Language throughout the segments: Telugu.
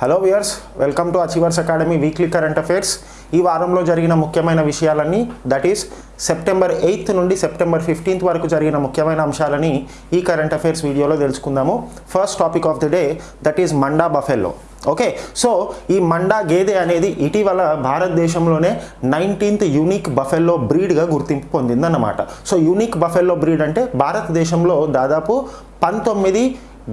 Hello viewers welcome to Achievers Academy weekly current affairs ఈ వారంలో జరిగిన ముఖ్యమైన విషయాలన్నీ దట్ ఈస్ సెప్టెంబర్ ఎయిత్ నుండి సెప్టెంబర్ ఫిఫ్టీన్త్ వరకు జరిగిన ముఖ్యమైన అంశాలని ఈ కరెంట్ అఫైర్స్ వీడియోలో తెలుసుకుందాము. First topic of the day that is Manda buffalo. Okay so ఈ మండా గేదె అనేది ఇటీవల భారతదేశంలోనే నైన్టీన్త్ యూనిక్ బఫెల్లో బ్రీడ్గా గుర్తింపు పొందిందన్నమాట. సో యూనిక్ బఫెల్లో బ్రీడ్ అంటే భారతదేశంలో దాదాపు పంతొమ్మిది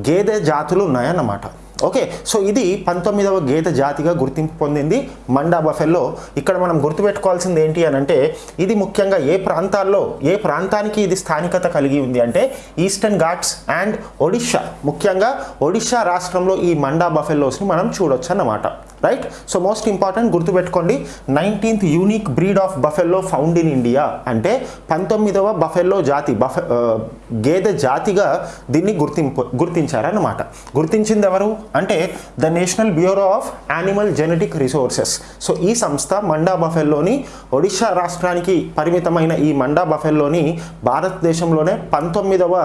గేదె జాతులు ఉన్నాయన్నమాట. ఓకే సో ఇది పంతొమ్మిదవ గీత జాతిగా గుర్తింపు పొందింది మండా బఫెల్లో. ఇక్కడ మనం గుర్తుపెట్టుకోవాల్సింది ఏంటి అని అంటే ఇది ముఖ్యంగా ఏ ప్రాంతాల్లో ఏ ప్రాంతానికి ఇది స్థానికత కలిగి ఉంది అంటే ఈస్టర్న్ ఘాట్స్ అండ్ ఒడిషా. ముఖ్యంగా ఒడిషా రాష్ట్రంలో ఈ మండా బఫెల్లోస్ని మనం చూడొచ్చు అన్నమాట రైట్ సో మోస్ట్ ఇంపార్టెంట్ గుర్తుపెట్టుకోండి nineteenth unique breed of buffalo found in India అంటే పంతొమ్మిదవ బఫెల్లో జాతి బఫె గేదె జాతిగా దీన్ని గుర్తింపు గుర్తించారన్నమాట. గుర్తించింది ఎవరు అంటే the National Bureau of Animal Genetic Resources so ఈ సంస్థ మండా బఫెల్లోని ఒడిషా రాష్ట్రానికి పరిమితమైన ఈ మండా బఫెల్లోని భారతదేశంలోనే పంతొమ్మిదవ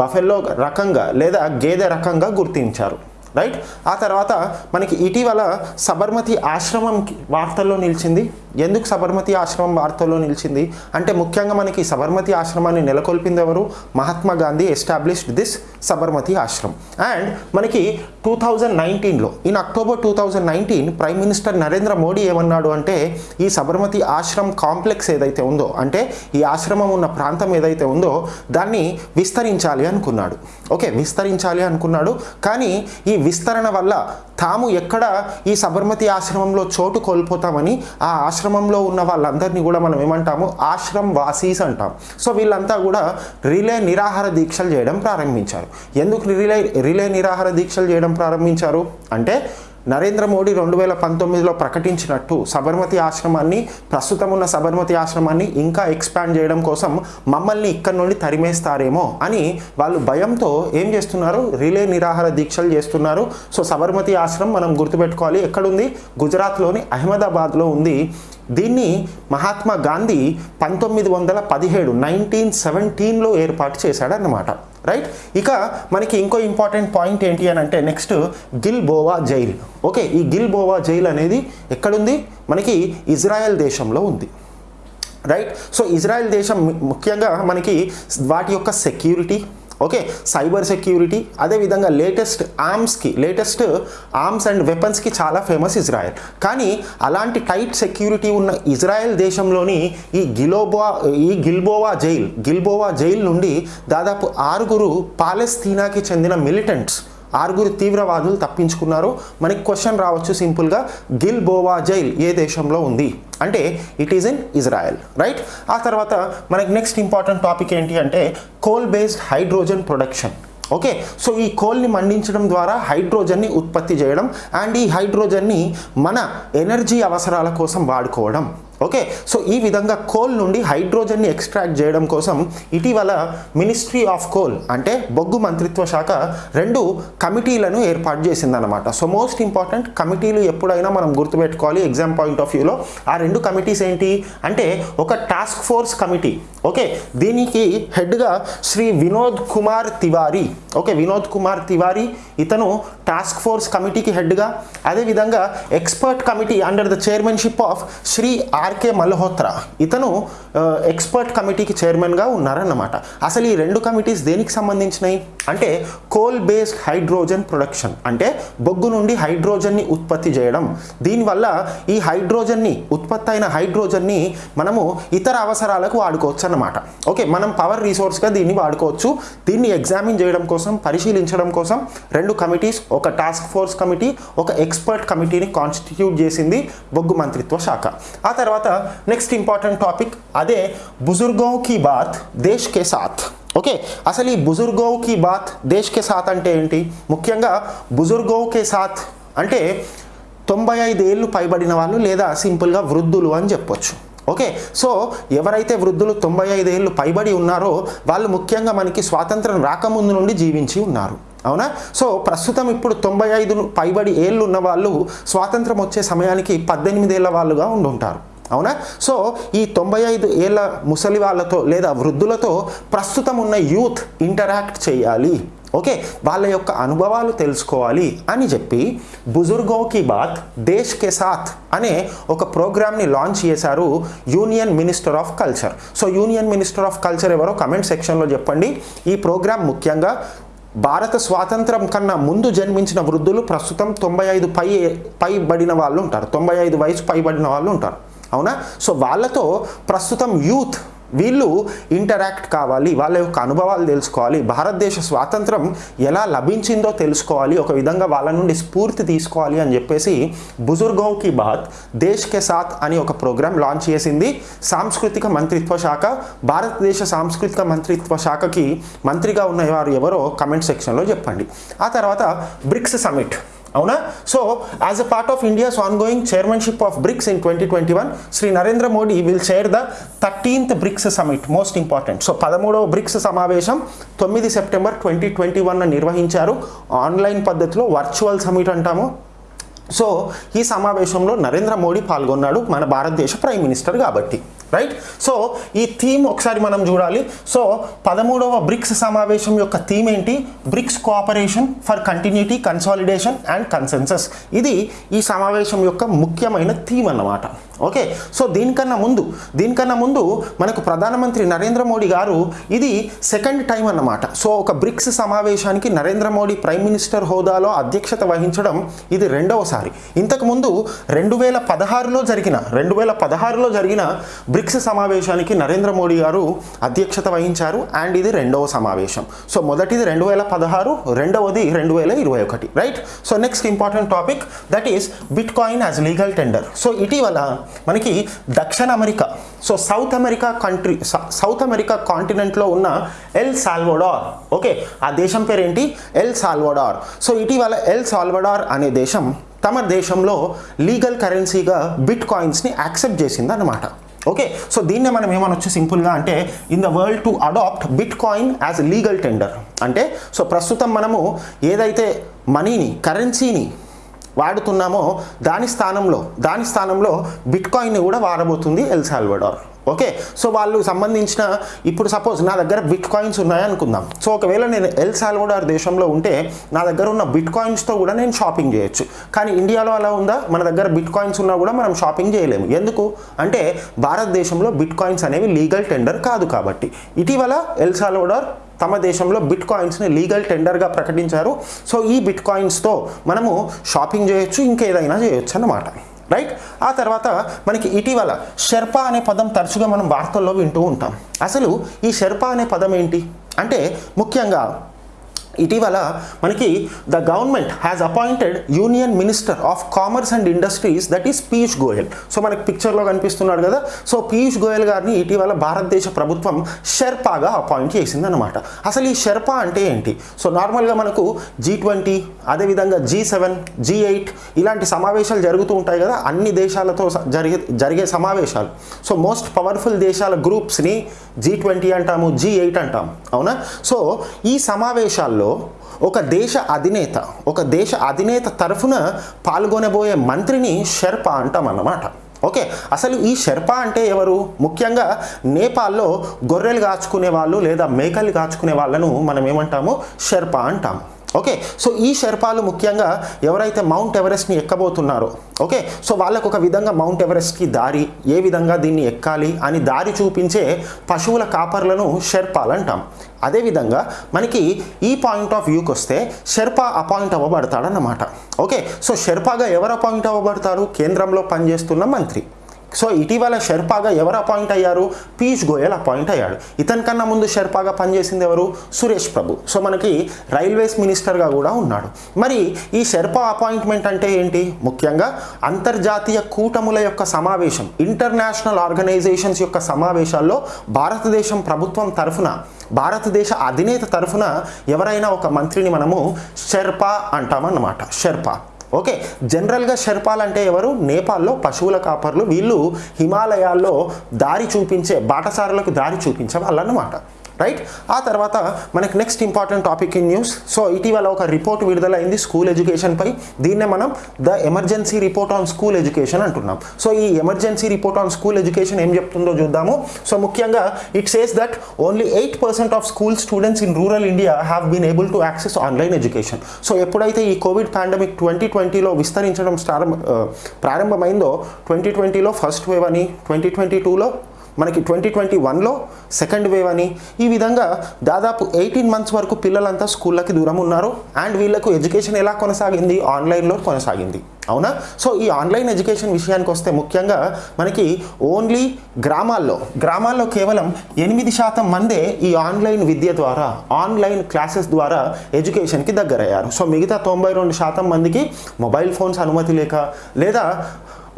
బఫెల్లో రకంగా లేదా గేదె రకంగా గుర్తించారు. రైట్? ఆ తర్వాత మనకి ఇటీవల సబర్మతి ఆశ్రమం వార్తల్లో నిలిచింది. ఎందుకు సబర్మతి ఆశ్రమం వార్తల్లో నిలిచింది? అంటే ముఖ్యంగా మనకి సబర్మతి ఆశ్రమాన్ని నెలకొల్పింది ఎవరు? Mahatma Gandhi established this Sabarmati ashram. And మనకి టూ థౌజండ్ నైన్టీన్లో in October two thousand nineteen prime minister Narendra Modi ఏమన్నాడు అంటే ఈ సబర్మతి ఆశ్రమ్ కాంప్లెక్స్ ఏదైతే ఉందో అంటే ఈ ఆశ్రమం ఉన్న ప్రాంతం ఏదైతే ఉందో దాన్ని విస్తరించాలి అనుకున్నాడు. ఓకే విస్తరించాలి అనుకున్నాడు. కానీ ఈ విస్తరణ వల్ల తాము ఎక్కడ ఈ సబర్మతి ఆశ్రమంలో చోటు కోల్పోతామని ఆ ఆశ్రమంలో ఉన్న వాళ్ళందరినీ కూడా మనం ఏమంటాము? ఆశ్రమ్ వాసీస్ అంటాం. సో వీళ్ళంతా కూడా రిలే నిరాహార దీక్షలు చేయడం ప్రారంభించారు. ఎందుకు రిలే రిలే నిరాహార దీక్షలు చేయడం ప్రారంభించారు? అంటే నరేంద్ర మోడీ రెండు వేల పంతొమ్మిదిలో ప్రకటించినట్టు సబర్మతి ఆశ్రమాన్ని ప్రస్తుతం ఉన్న సబర్మతి ఆశ్రమాన్ని ఇంకా ఎక్స్పాండ్ చేయడం కోసం మమ్మల్ని ఇక్కడ నుండి తరిమేస్తారేమో అని వాళ్ళు భయంతో ఏం చేస్తున్నారు? రిలే నిరాహార దీక్షలు చేస్తున్నారు. సో సబర్మతి ఆశ్రమం మనం గుర్తుపెట్టుకోవాలి. ఎక్కడుంది? గుజరాత్లోని అహ్మదాబాద్లో ఉంది. దీన్ని మహాత్మా గాంధీ పంతొమ్మిది వందల పదిహేడు నైన్టీన్ సెవెంటీన్లో ఏర్పాటు చేశాడన్నమాట. రైట్ ఇక మనకి ఇంకో ఇంపార్టెంట్ పాయింట్ ఏంటి అని అంటే next Gilboa jail. Okay ఈ గిల్ బోవా జైల్ అనేది ఎక్కడుంది? మనకి ఇజ్రాయెల్ దేశంలో ఉంది. రైట్ సో ఇజ్రాయెల్ దేశం ముఖ్యంగా మనకి వాటి యొక్క సెక్యూరిటీ ఓకే సైబర్ సెక్యూరిటీ అదేవిధంగా లేటెస్ట్ ఆర్మ్స్కి లేటెస్ట్ ఆర్మ్స్ అండ్ వెపన్స్కి చాలా ఫేమస్ ఇజ్రాయెల్. కానీ అలాంటి టైట్ సెక్యూరిటీ ఉన్న ఇజ్రాయెల్ దేశంలోని ఈ గిలోబోవా ఈ గిల్బోవా జైల్ గిల్బోవా జైల్ నుండి దాదాపు ఆరుగురు పాలస్తీనాకి చెందిన మిలిటెంట్స్ ఆరుగురు తీవ్రవాదులు తప్పించుకున్నారు. మనకి క్వశ్చన్ రావచ్చు సింపుల్గా గిల్ బోవా జైల్ ఏ దేశంలో ఉంది? అంటే it is in Israel right ఆ తర్వాత మనకి నెక్స్ట్ ఇంపార్టెంట్ టాపిక్ ఏంటి అంటే coal based hydrogen production okay so ఈ కోల్ని మండించడం ద్వారా హైడ్రోజన్ని ఉత్పత్తి చేయడం అండ్ ఈ హైడ్రోజన్ని మన ఎనర్జీ అవసరాల కోసం వాడుకోవడం. ఓకే సో ఈ విధంగా కోల్ నుండి హైడ్రోజన్ని ఎక్స్ట్రాక్ట్ చేయడం కోసం ఇటీవల మినిస్ట్రీ ఆఫ్ కోల్ అంటే బొగ్గు మంత్రిత్వ శాఖ రెండు కమిటీలను ఏర్పాటు చేసిందనమాట సో మోస్ట్ ఇంపార్టెంట్ కమిటీలు ఎప్పుడైనా మనం గుర్తుపెట్టుకోవాలి ఎగ్జామ్ పాయింట్ ఆఫ్ వ్యూలో ఆ రెండు కమిటీస్ ఏంటి? అంటే ఒక టాస్క్ ఫోర్స్ కమిటీ. ఓకే దీనికి హెడ్గా శ్రీ వినోద్ కుమార్ తివారీ. ఓకే వినోద్ కుమార్ తివారీ ఇతను టాస్క్ ఫోర్స్ కమిటీకి హెడ్గా అదేవిధంగా expert committee under the chairmanship of Shri R K Malhotra. ఇతను ఎక్స్పర్ట్ కమిటీకి చైర్మన్గా ఉన్నారన్నమాట. అసలు ఈ రెండు కమిటీస్ దేనికి సంబంధించినవి అంటే కోల్ బేస్డ్ హైడ్రోజన్ ప్రొడక్షన్ అంటే బొగ్గు నుండి హైడ్రోజన్ని ఉత్పత్తి చేయడం. దీనివల్ల ఈ హైడ్రోజన్ని ఉత్పత్తి అయిన హైడ్రోజన్ని మనము ఇతర అవసరాలకు వాడుకోవచ్చు అన్నమాట ఓకే మనం పవర్ రీసోర్స్గా దీన్ని వాడుకోవచ్చు. దీన్ని ఎగ్జామిన్ చేయడం కోసం పరిశీలించడం కోసం రెండు కమిటీస్ ఒక టాస్క్ ఫోర్స్ కమిటీ ఒక ఎక్స్పర్ట్ కమిటీని కాన్స్టిట్యూట్ చేసింది బొగ్గు మంత్రిత్వ శాఖ. ఆ తర్వాత నెక్స్ట్ ఇంపార్టెంట్ టాపిక్ అదే బుజుర్గో కి బాత్ దేశ్ కే సాత్. ఓకే అసలు ఈ బుజుర్గో కి బాత్ దేశ్ కే సాత్ అంటే ఏంటి? ముఖ్యంగా బుజుర్గో కే సాత్ అంటే తొంభై ఐదు ఏళ్ళు పైబడిన వాళ్ళు లేదా సింపుల్గా వృద్ధులు అని చెప్పొచ్చు. ఓకే సో ఎవరైతే వృద్ధులు తొంభై ఐదు ఏళ్ళు పైబడి ఉన్నారో వాళ్ళు ముఖ్యంగా మనకి స్వాతంత్రం రాకముందు నుండి జీవించి ఉన్నారు. అవునా? సో ప్రస్తుతం ఇప్పుడు తొంభై ఐదు పైబడి ఏళ్ళు ఉన్న వాళ్ళు స్వాతంత్రం వచ్చే సమయానికి పద్దెనిమిది ఏళ్ళ వాళ్ళుగా ఉండుంటారు. అవునా? సో ఈ తొంభై ఐదు ఏళ్ళ ముసలి వాళ్ళతో లేదా వృద్ధులతో ప్రస్తుతం ఉన్న యూత్ ఇంటరాక్ట్ చేయాలి. ఓకే? వాళ్ళ యొక్క అనుభవాలు తెలుసుకోవాలి అని చెప్పి బుజుర్గో కి బాత్ దేశ్ కే సాత్ అనే ఒక ప్రోగ్రామ్ని లాంచ్ చేశారు union minister of culture. So union minister of culture ఎవరో కమెంట్ సెక్షన్లో చెప్పండి. ఈ ప్రోగ్రామ్ ముఖ్యంగా భారత స్వాతంత్రం కన్నా ముందు జన్మించిన వృద్ధులు ప్రస్తుతం తొంభై ఐదు పై పైబడిన వాళ్ళు ఉంటారు. తొంభై ఐదు వయసు పైబడిన వాళ్ళు ఉంటారు. అవునా? సో వాళ్ళతో ప్రస్తుతం యూత్ వీళ్ళు ఇంటరాక్ట్ కావాలి వాళ్ళ యొక్క అనుభవాలు తెలుసుకోవాలి భారతదేశ స్వాతంత్రం ఎలా లభించిందో తెలుసుకోవాలి ఒక విధంగా వాళ్ళ నుండి స్ఫూర్తి తీసుకోవాలి అని చెప్పేసి బుజుర్గో కి బాత్ దేశ్ కే సాత్ అని ఒక ప్రోగ్రాం లాంచ్ చేసింది. సాంస్కృతిక మంత్రిత్వ శాఖ భారతదేశ సాంస్కృతిక మంత్రిత్వ శాఖకి మంత్రిగా ఉన్న వారు ఎవరో కమెంట్ సెక్షన్లో చెప్పండి. ఆ తర్వాత బ్రిక్స్ సమిట్ అవునా? So as a part of India's ongoing chairmanship of BRICS in twenty twenty one Shri Narendra Modi will chair the thirteenth BRICS summit most important so పదమూడవ బ్రిక్స్ సమావేశం తొమ్మిది సెప్టెంబర్ ట్వంటీ ట్వంటీ వన్ నిర్వహించారు. ఆన్లైన్ పద్ధతిలో వర్చువల్ సమిట్ అంటాము. సో ఈ సమావేశంలో నరేంద్ర మోడీ పాల్గొన్నాడు మన భారతదేశ ప్రైమ్ మినిస్టర్ కాబట్టి. రైట్ సో ఈ థీమ్ ఒకసారి మనం చూడాలి. సో పదమూడవ బ్రిక్స్ సమావేశం యొక్క థీమ్ ఏంటి? BRICS cooperation for continuity consolidation and consensus ఇది ఈ సమావేశం యొక్క ముఖ్యమైన థీమ్ అన్నమాట. ఓకే సో దీనికన్నా ముందు దీనికన్నా ముందు మనకు ప్రధానమంత్రి నరేంద్ర మోడీ గారు ఇది సెకండ్ టైం అన్నమాట. సో ఒక బ్రిక్స్ సమావేశానికి నరేంద్ర మోడీ ప్రైమ్ మినిస్టర్ హోదాలో అధ్యక్షత వహించడం ఇది రెండవసారి. ఇంతకుముందు రెండు వేల పదహారులో జరిగిన రెండు వేల పదహారులో జరిగిన బ్రిక్స్ సమావేశానికి నరేంద్ర మోడీ గారు అధ్యక్షత వహించారు అండ్ ఇది రెండవ సమావేశం. సో మొదటిది రెండు వేల పదహారు రెండవది రెండు వేల ఇరవై ఒకటి right? So next important topic that is bitcoin as legal tender so ఇటీవల మనకి దక్షిణ America so South America country South America కాంటినెంట్లో ఉన్న ఎల్ సాల్వడార్ ఓకే? ఆ దేశం పేరేంటి? El Salvador. సో ఇటీవల ఎల్ సాల్వడార్ అనే దేశం తమ దేశంలో లీగల్ కరెన్సీగా బిట్ కాయిన్స్ని యాక్సెప్ట్ చేసింది అన్నమాట ఓకే సో దీన్నే మనం ఏమనొచ్చు? సింపుల్గా అంటే in the world to adopt bitcoin as legal tender అంటే సో ప్రస్తుతం మనము ఏదైతే మనీని కరెన్సీని వాడుతున్నామో దాని స్థానంలో దాని స్థానంలో బిట్ కాయిన్ని కూడా వాడబోతుంది ఎల్సాల్వడార్ ఓకే? సో వాళ్ళు సంబంధించిన ఇప్పుడు సపోజ్ నా దగ్గర బిట్ కాయిన్స్ ఉన్నాయనుకుందాం సో ఒకవేళ నేను ఎల్ సాల్వడార్ దేశంలో ఉంటే నా దగ్గర ఉన్న బిట్ కాయిన్స్తో కూడా నేను షాపింగ్ చేయొచ్చు. కానీ ఇండియాలో అలా ఉందా? మన దగ్గర బిట్ కాయిన్స్ ఉన్నా కూడా మనం షాపింగ్ చేయలేము. ఎందుకు? అంటే భారతదేశంలో బిట్ కాయిన్స్ అనేవి లీగల్ టెండర్ కాదు కాబట్టి. ఇటీవల ఎల్ సాల్వడార్ తమ దేశంలో బిట్ కాయిన్స్ని లీగల్ టెండర్గా ప్రకటించారు. సో ఈ బిట్ కాయిన్స్తో మనము షాపింగ్ చేయొచ్చు ఇంకేదైనా చేయొచ్చు అన్నమాట. రైట్ ఆ తర్వాత మనకి ఇటీవల షెర్పా అనే పదం తరచుగా మనం వార్తల్లో వింటూ ఉంటాం. అసలు ఈ షెర్పా అనే పదం ఏంటి? అంటే ముఖ్యంగా ఇటీవల మనకి the government has appointed union minister of commerce and industries that is Piyush Goyal so మనకి పిక్చర్లో కనిపిస్తున్నాడు కదా. సో పీయూష్ గోయల్ గారిని ఇటీవల భారతదేశ ప్రభుత్వం షెర్పాగా అపాయింట్ చేసిందనమాట అసలు ఈ షెర్పా అంటే ఏంటి? సో నార్మల్గా మనకు జీ ట్వంటీ అదేవిధంగా జీ సెవెన్ జీ ఎయిట్ ఇలాంటి సమావేశాలు జరుగుతూ ఉంటాయి కదా. అన్ని దేశాలతో స- జరిగే జరిగే సమావేశాలు. సో మోస్ట్ పవర్ఫుల్ దేశాల గ్రూప్స్ని జీ ట్వంటీ అంటాము జీ ఎయిట్ అంటాము. అవునా? సో ఈ సమావేశాల్లో ఒక దేశ అధినేత ఒక దేశ అధినేత తరఫున పాల్గొనబోయే మంత్రిని షెర్పా అంటాం అన్నమాట. ఓకే అసలు ఈ షెర్పా అంటే ఎవరు? ముఖ్యంగా నేపాల్లో గొర్రెలు కాచుకునే వాళ్ళు లేదా మేకలు కాచుకునే వాళ్ళను మనం ఏమంటాము? షెర్పా అంటాం. ఓకే సో ఈ షెర్పాలు ముఖ్యంగా ఎవరైతే మౌంట్ ఎవరెస్ట్ని ఎక్కబోతున్నారో ఓకే సో వాళ్ళకు ఒక విధంగా మౌంట్ ఎవరెస్ట్కి దారి ఏ విధంగా దీన్ని ఎక్కాలి అని దారి చూపించే పశువుల కాపర్లను షెర్పాలు అంటాం. అదేవిధంగా మనకి ఈ పాయింట్ ఆఫ్ వ్యూకి వస్తే షెర్పా అపాయింట్ అవ్వబడతాడన్నమాట. ఓకే సో షెర్పాగా ఎవరు అపాయింట్ అవ్వబడతారు? కేంద్రంలో పనిచేస్తున్న మంత్రి. సో ఇటీవల షెర్పాగా ఎవరు అపాయింట్ అయ్యారు? పీయూష్ గోయల్ అపాయింట్ అయ్యాడు. ఇతని కన్నా ముందు షెర్పాగా పనిచేసింది ఎవరు? సురేష్ ప్రభు. సో మనకి రైల్వేస్ మినిస్టర్గా కూడా ఉన్నాడు. మరి ఈ షెర్పా అపాయింట్మెంట్ అంటే ఏంటి? ముఖ్యంగా అంతర్జాతీయ కూటముల యొక్క సమావేశం ఇంటర్నేషనల్ ఆర్గనైజేషన్స్ యొక్క సమావేశాల్లో భారతదేశం ప్రభుత్వం తరఫున భారతదేశ అధినేత తరఫున ఎవరైనా ఒక మంత్రిని మనము షెర్పా అంటామన్నమాట. షెర్పా. ఓకే జనరల్గా షెర్పాలు అంటే ఎవరు? నేపాల్లో పశువుల కాపర్లు. వీళ్ళు హిమాలయాల్లో దారి చూపించే బాటసారులకు దారి చూపించే వాళ్ళన్నమాట రైట్ ఆ తర్వాత మనకి next important topic in news so ఇటీవల ఒక రిపోర్ట్ విడుదలైంది స్కూల్ ఎడ్యుకేషన్పై దీన్నే మనం the emergency report on school education అంటున్నాం. సో ఈ emergency report on school education ఏం చెప్తుందో చూద్దాము. సో ముఖ్యంగా it says that only eight percent of school students in rural India have been able to access online education so ఎప్పుడైతే ఈ కోవిడ్ పాండమిక్ ట్వంటీ ట్వంటీలో విస్తరించడం ప్రారంభమైందో ట్వంటీ ట్వంటీలో ఫస్ట్ వేవ్ అని ట్వంటీ ట్వంటీ టూలో మనకి ట్వంటీ ట్వంటీ వన్లో సెకండ్ వేవ్ అని. ఈ విధంగా దాదాపు ఎయిటీన్ మంత్స్ వరకు పిల్లలంతా స్కూళ్ళకి దూరం ఉన్నారు. అండ్ వీళ్ళకు ఎడ్యుకేషన్ ఎలా కొనసాగింది? ఆన్లైన్లో కొనసాగింది. అవునా? సో ఈ ఆన్లైన్ ఎడ్యుకేషన్ విషయానికి వస్తే ముఖ్యంగా మనకి ఓన్లీ గ్రామాల్లో గ్రామాల్లో కేవలం ఎనిమిది శాతం మందే ఈ ఆన్లైన్ విద్య ద్వారా ఆన్లైన్ క్లాసెస్ ద్వారా ఎడ్యుకేషన్కి దగ్గరయ్యారు. సో మిగతా తొంభై రెండు శాతం మందికి మొబైల్ ఫోన్స్ అనుమతి లేక లేదా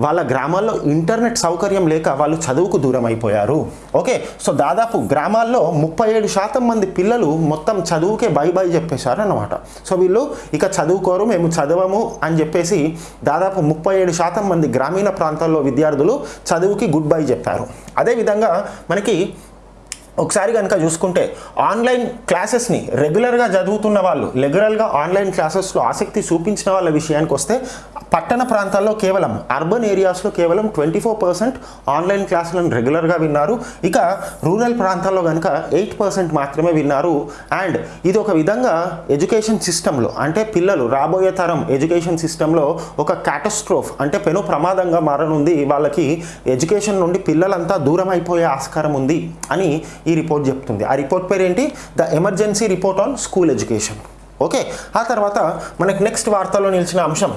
వాళ్ళ గ్రామాల్లో ఇంటర్నెట్ సౌకర్యం లేక వాళ్ళు చదువుకు దూరం అయిపోయారు. ఓకే సో దాదాపు గ్రామాల్లో ముప్పై ఏడు శాతం మంది పిల్లలు మొత్తం చదువుకే బై బై చెప్పేశారు అన్నమాట. సో వీళ్ళు ఇక చదువుకోరు మేము చదవము అని చెప్పేసి దాదాపు ముప్పై ఏడు శాతం మంది గ్రామీణ ప్రాంతాల్లో విద్యార్థులు చదువుకి గుడ్ బై చెప్పారు. అదేవిధంగా మనకి ఒకసారి కనుక చూసుకుంటే ఆన్లైన్ క్లాసెస్ని రెగ్యులర్గా చదువుతున్న వాళ్ళు రెగ్యులర్గా ఆన్లైన్ క్లాసెస్లో ఆసక్తి చూపించిన వాళ్ళ విషయానికి వస్తే పట్టణ ప్రాంతాల్లో కేవలం అర్బన్ ఏరియాస్లో కేవలం ట్వంటీ ఫోర్ పర్సెంట్ ఆన్లైన్ క్లాసులను రెగ్యులర్గా విన్నారు. ఇక రూరల్ ప్రాంతాల్లో కనుక ఎయిట్ పర్సెంట్ మాత్రమే విన్నారు. అండ్ ఇది ఒక విధంగా ఎడ్యుకేషన్ సిస్టంలో అంటే పిల్లలు రాబోయే తరం ఎడ్యుకేషన్ సిస్టంలో ఒక క్యాటస్ట్రోఫ్ అంటే పెను ప్రమాదంగా మారనుంది. వాళ్ళకి ఎడ్యుకేషన్ నుండి పిల్లలంతా దూరం అయిపోయే ఆస్కారం ఉంది అని ఈ రిపోర్ట్ చెప్తుంది. ఆ రిపోర్ట్ పేరేంటి? The emergency report on school education. Okay? ఆ తర్వాత మనకు నెక్స్ట్ వార్తల్లో నిలిచిన అంశం.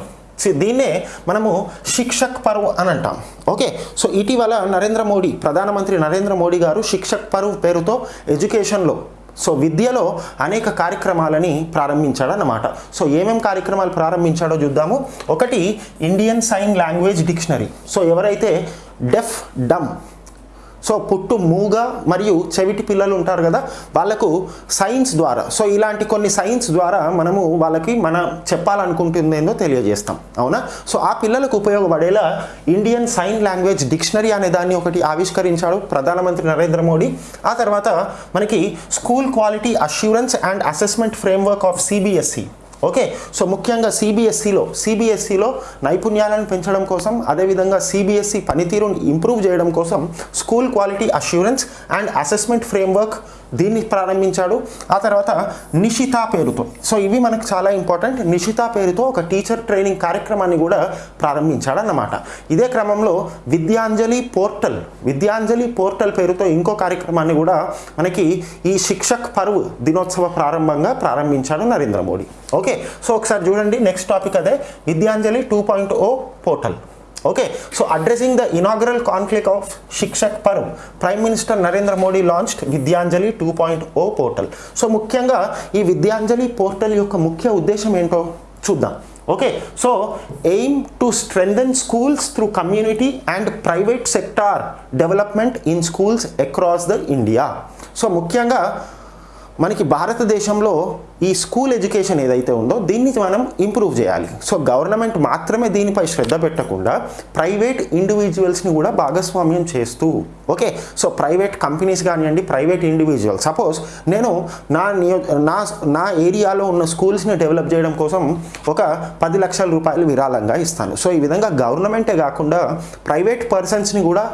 దీన్నే మనము శిక్షక్ పర్వ్ అని అంటాం. ఓకే? సో ఇటీవల నరేంద్ర మోడీ ప్రధానమంత్రి నరేంద్ర మోడీ గారు శిక్షక్ పర్వ్ పేరుతో ఎడ్యుకేషన్లో సో విద్యలో అనేక కార్యక్రమాలని ప్రారంభించాడన్నమాట. సో ఏమేం కార్యక్రమాలు ప్రారంభించాడో చూద్దాము. ఒకటి Indian sign language dictionary. So ఎవరైతే డెఫ్ డమ్ సో పుట్టు మూగ మరియు చెవిటి పిల్లలు ఉంటారు కదా వాళ్ళకు సైన్స్ ద్వారా సో ఇలాంటి కొన్ని సైన్స్ ద్వారా మనము వాళ్ళకి మన చెప్పాలనుకుంటుందేందో తెలియజేస్తాం అవునా? సో ఆ పిల్లలకు ఉపయోగపడేలా ఇండియన్ సైన్ లాంగ్వేజ్ డిక్షనరీ అనే దాన్ని ఒకటి ఆవిష్కరించాడు ప్రధానమంత్రి నరేంద్ర మోడీ. ఆ తర్వాత మనకి school quality assurance and assessment framework of CBSE okay so ముఖ్యంగా సిబిఎస్ఈలో సిబిఎస్ఈలో నైపుణ్యాలను పెంచడం కోసం అదేవిధంగా సిబిఎస్ఈ పనితీరును ఇంప్రూవ్ చేయడం కోసం school quality assurance and assessment framework దీన్ని ప్రారంభించాడు. ఆ తర్వాత నిషిత పేరుతో సో ఇవి మనకు చాలా ఇంపార్టెంట్ నిషిత పేరుతో ఒక టీచర్ ట్రైనింగ్ కార్యక్రమాన్ని కూడా ప్రారంభించాడు అన్నమాట ఇదే క్రమంలో విద్యాంజలి పోర్టల్ విద్యాంజలి పోర్టల్ పేరుతో ఇంకో కార్యక్రమాన్ని కూడా మనకి ఈ శిక్షక్ పరువు దినోత్సవ ప్రారంభంగా ప్రారంభించాడు నరేంద్ర మోడీ. ఓకే సో ఒకసారి చూడండి నెక్స్ట్ టాపిక్ అదే. Vidyanjali two point O portal okay. So addressing the inaugural conflict of Shikshak Parv prime minister Narendra Modi launched Vidyanjali two point O portal so ముఖ్యంగా ఈ విద్యాంజలి పోర్టల్ యొక్క ముఖ్య ఉద్దేశం ఏంటో చూద్దాం. Okay. So aim to strengthen schools through community and private sector development in schools across the India so ముఖ్యంగా మనకి భారతదేశంలో ఈ స్కూల్ ఎడ్యుకేషన్ ఏదైతే ఉందో దీన్ని మనం ఇంప్రూవ్ చేయాలి. సో గవర్నమెంట్ మాత్రమే దీనిపై శ్రద్ధ పెట్టకుండా ప్రైవేట్ ఇండివిజువల్స్ని కూడా భాగస్వామ్యం చేస్తూ ఓకే? సో ప్రైవేట్ కంపెనీస్ కానివ్వండి ప్రైవేట్ ఇండివిజువల్. సపోజ్ నేను నా నియో నా నా ఏరియాలో ఉన్న స్కూల్స్ని డెవలప్ చేయడం కోసం ఒక పది లక్షల రూపాయలు విరాళంగా ఇస్తాను. సో ఈ విధంగా గవర్నమెంటే కాకుండా ప్రైవేట్ పర్సన్స్ని కూడా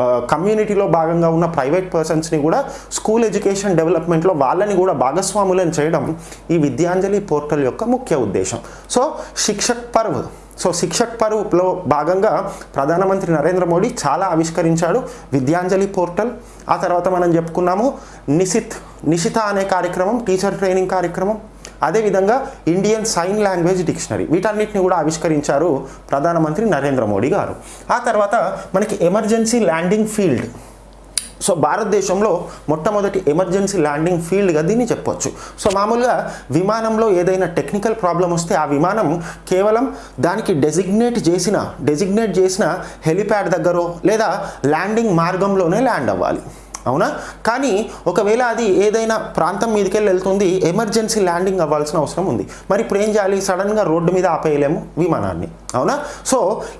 కమ్యూనిటీలో భాగంగా ఉన్న ప్రైవేట్ పర్సన్స్ని కూడా స్కూల్ ఎడ్యుకేషన్ డెవలప్మెంట్లో వాళ్ళని కూడా భాగస్వాములను చేయడం ఈ విద్యాంజలి పోర్టల్ యొక్క ముఖ్య ఉద్దేశం. సో శిక్షక్ పర్వ్. సో శిక్షక్ పర్వ్లో భాగంగా ప్రధానమంత్రి నరేంద్ర మోడీ చాలా ఆవిష్కరించాడు విద్యాంజలి పోర్టల్ ఆ తర్వాత మనం చెప్పుకున్నాము నిశిత్ నిశిత అనే కార్యక్రమం టీచర్ ట్రైనింగ్ కార్యక్రమం. అదేవిధంగా ఇండియన్ సైన్ లాంగ్వేజ్ డిక్షనరీ వీటన్నిటిని కూడా ఆవిష్కరించారు ప్రధానమంత్రి నరేంద్ర మోడీ గారు. ఆ తర్వాత మనకి ఎమర్జెన్సీ ల్యాండింగ్ ఫీల్డ్. సో భారతదేశంలో మొట్టమొదటి ఎమర్జెన్సీ ల్యాండింగ్ ఫీల్డ్గా దీన్ని చెప్పొచ్చు. సో మామూలుగా విమానంలో ఏదైనా టెక్నికల్ ప్రాబ్లం వస్తే ఆ విమానం కేవలం దానికి డెసిగ్నేట్ చేసిన డెసిగ్నేట్ చేసిన హెలిప్యాడ్ దగ్గర లేదా ల్యాండింగ్ మార్గంలోనే ల్యాండ్ అవ్వాలి. అవునా? కానీ ఒకవేళ అది ఏదైనా ప్రాంతం మీదకి వెళ్ళి వెళ్తుంది ఎమర్జెన్సీ ల్యాండింగ్ అవ్వాల్సిన అవసరం ఉంది. మరి ఇప్పుడు ఏం చేయాలి? సడన్గా రోడ్డు మీద ఆపేయలేము విమానాన్ని అవునా? సో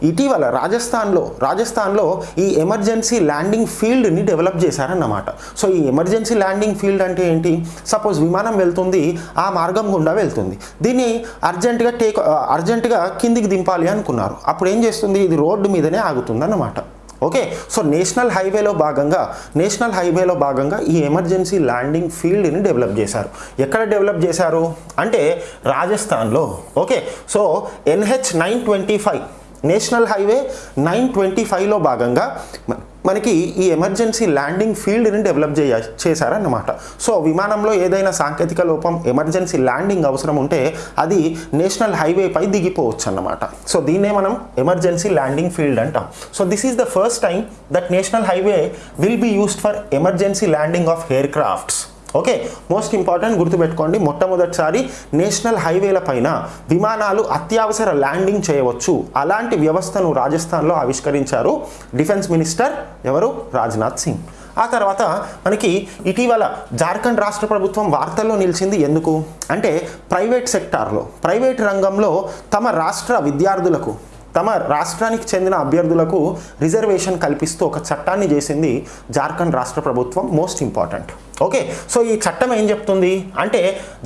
ఇటీవల రాజస్థాన్లో రాజస్థాన్లో ఈ ఎమర్జెన్సీ ల్యాండింగ్ ఫీల్డ్ని డెవలప్ చేశారన్నమాట. సో ఈ ఎమర్జెన్సీ ల్యాండింగ్ ఫీల్డ్ అంటే ఏంటి? సపోజ్ విమానం వెళ్తుంది ఆ మార్గం గుండా వెళ్తుంది. దీన్ని అర్జెంటుగా టేక్ అర్జెంటుగా కిందికి దింపాలి అనుకున్నారు. అప్పుడు ఏం చేస్తుంది? ఇది రోడ్డు మీదనే ఆగుతుంది అన్నమాట ఓకే సో నేషనల్ హైవేలో భాగంగా నేషనల్ హైవేలో భాగంగా ఈ ఎమర్జెన్సీ ల్యాండింగ్ ఫీల్డ్ని డెవలప్ చేశారు. ఎక్కడ డెవలప్ చేశారు? అంటే రాజస్థాన్లో. Okay so NH nine twenty five national highway nine twenty ఫైవ్లో భాగంగా మ- మనకి ఈ ఎమర్జెన్సీ ల్యాండింగ్ ఫీల్డ్ని డెవలప్ చేయ చేశారన్నమాట. సో విమానంలో ఏదైనా సాంకేతిక లోపం ఎమర్జెన్సీ ల్యాండింగ్ అవసరం ఉంటే అది నేషనల్ హైవేపై దిగిపోవచ్చు అన్నమాట సో దీన్నే మనం ఎమర్జెన్సీ ల్యాండింగ్ ఫీల్డ్ అంటాం. So this is the first time that national highway will be used for emergency landing of aircrafts okay most important గుర్తుపెట్టుకోండి మొట్టమొదటిసారి నేషనల్ హైవేల పైన విమానాలు అత్యవసర ల్యాండింగ్ చేయవచ్చు. అలాంటి వ్యవస్థను రాజస్థాన్లో ఆవిష్కరించారు డిఫెన్స్ మినిస్టర్ ఎవరు? రాజ్నాథ్ సింగ్. ఆ తర్వాత మనకి ఇటీవల జార్ఖండ్ రాష్ట్ర ప్రభుత్వం వార్తల్లో నిలిచింది ఎందుకు? అంటే ప్రైవేట్ సెక్టార్లో ప్రైవేట్ రంగంలో తమ రాష్ట్ర విద్యార్థులకు తమ రాష్ట్రానికి చెందిన అభ్యర్థులకు రిజర్వేషన్ కల్పిస్తూ ఒక చట్టాన్ని చేసింది జార్ఖండ్ రాష్ట్ర ప్రభుత్వం మోస్ట్ ఇంపార్టెంట్ ఓకే సో ఈ చట్టం ఏం చెప్తుంది? అంటే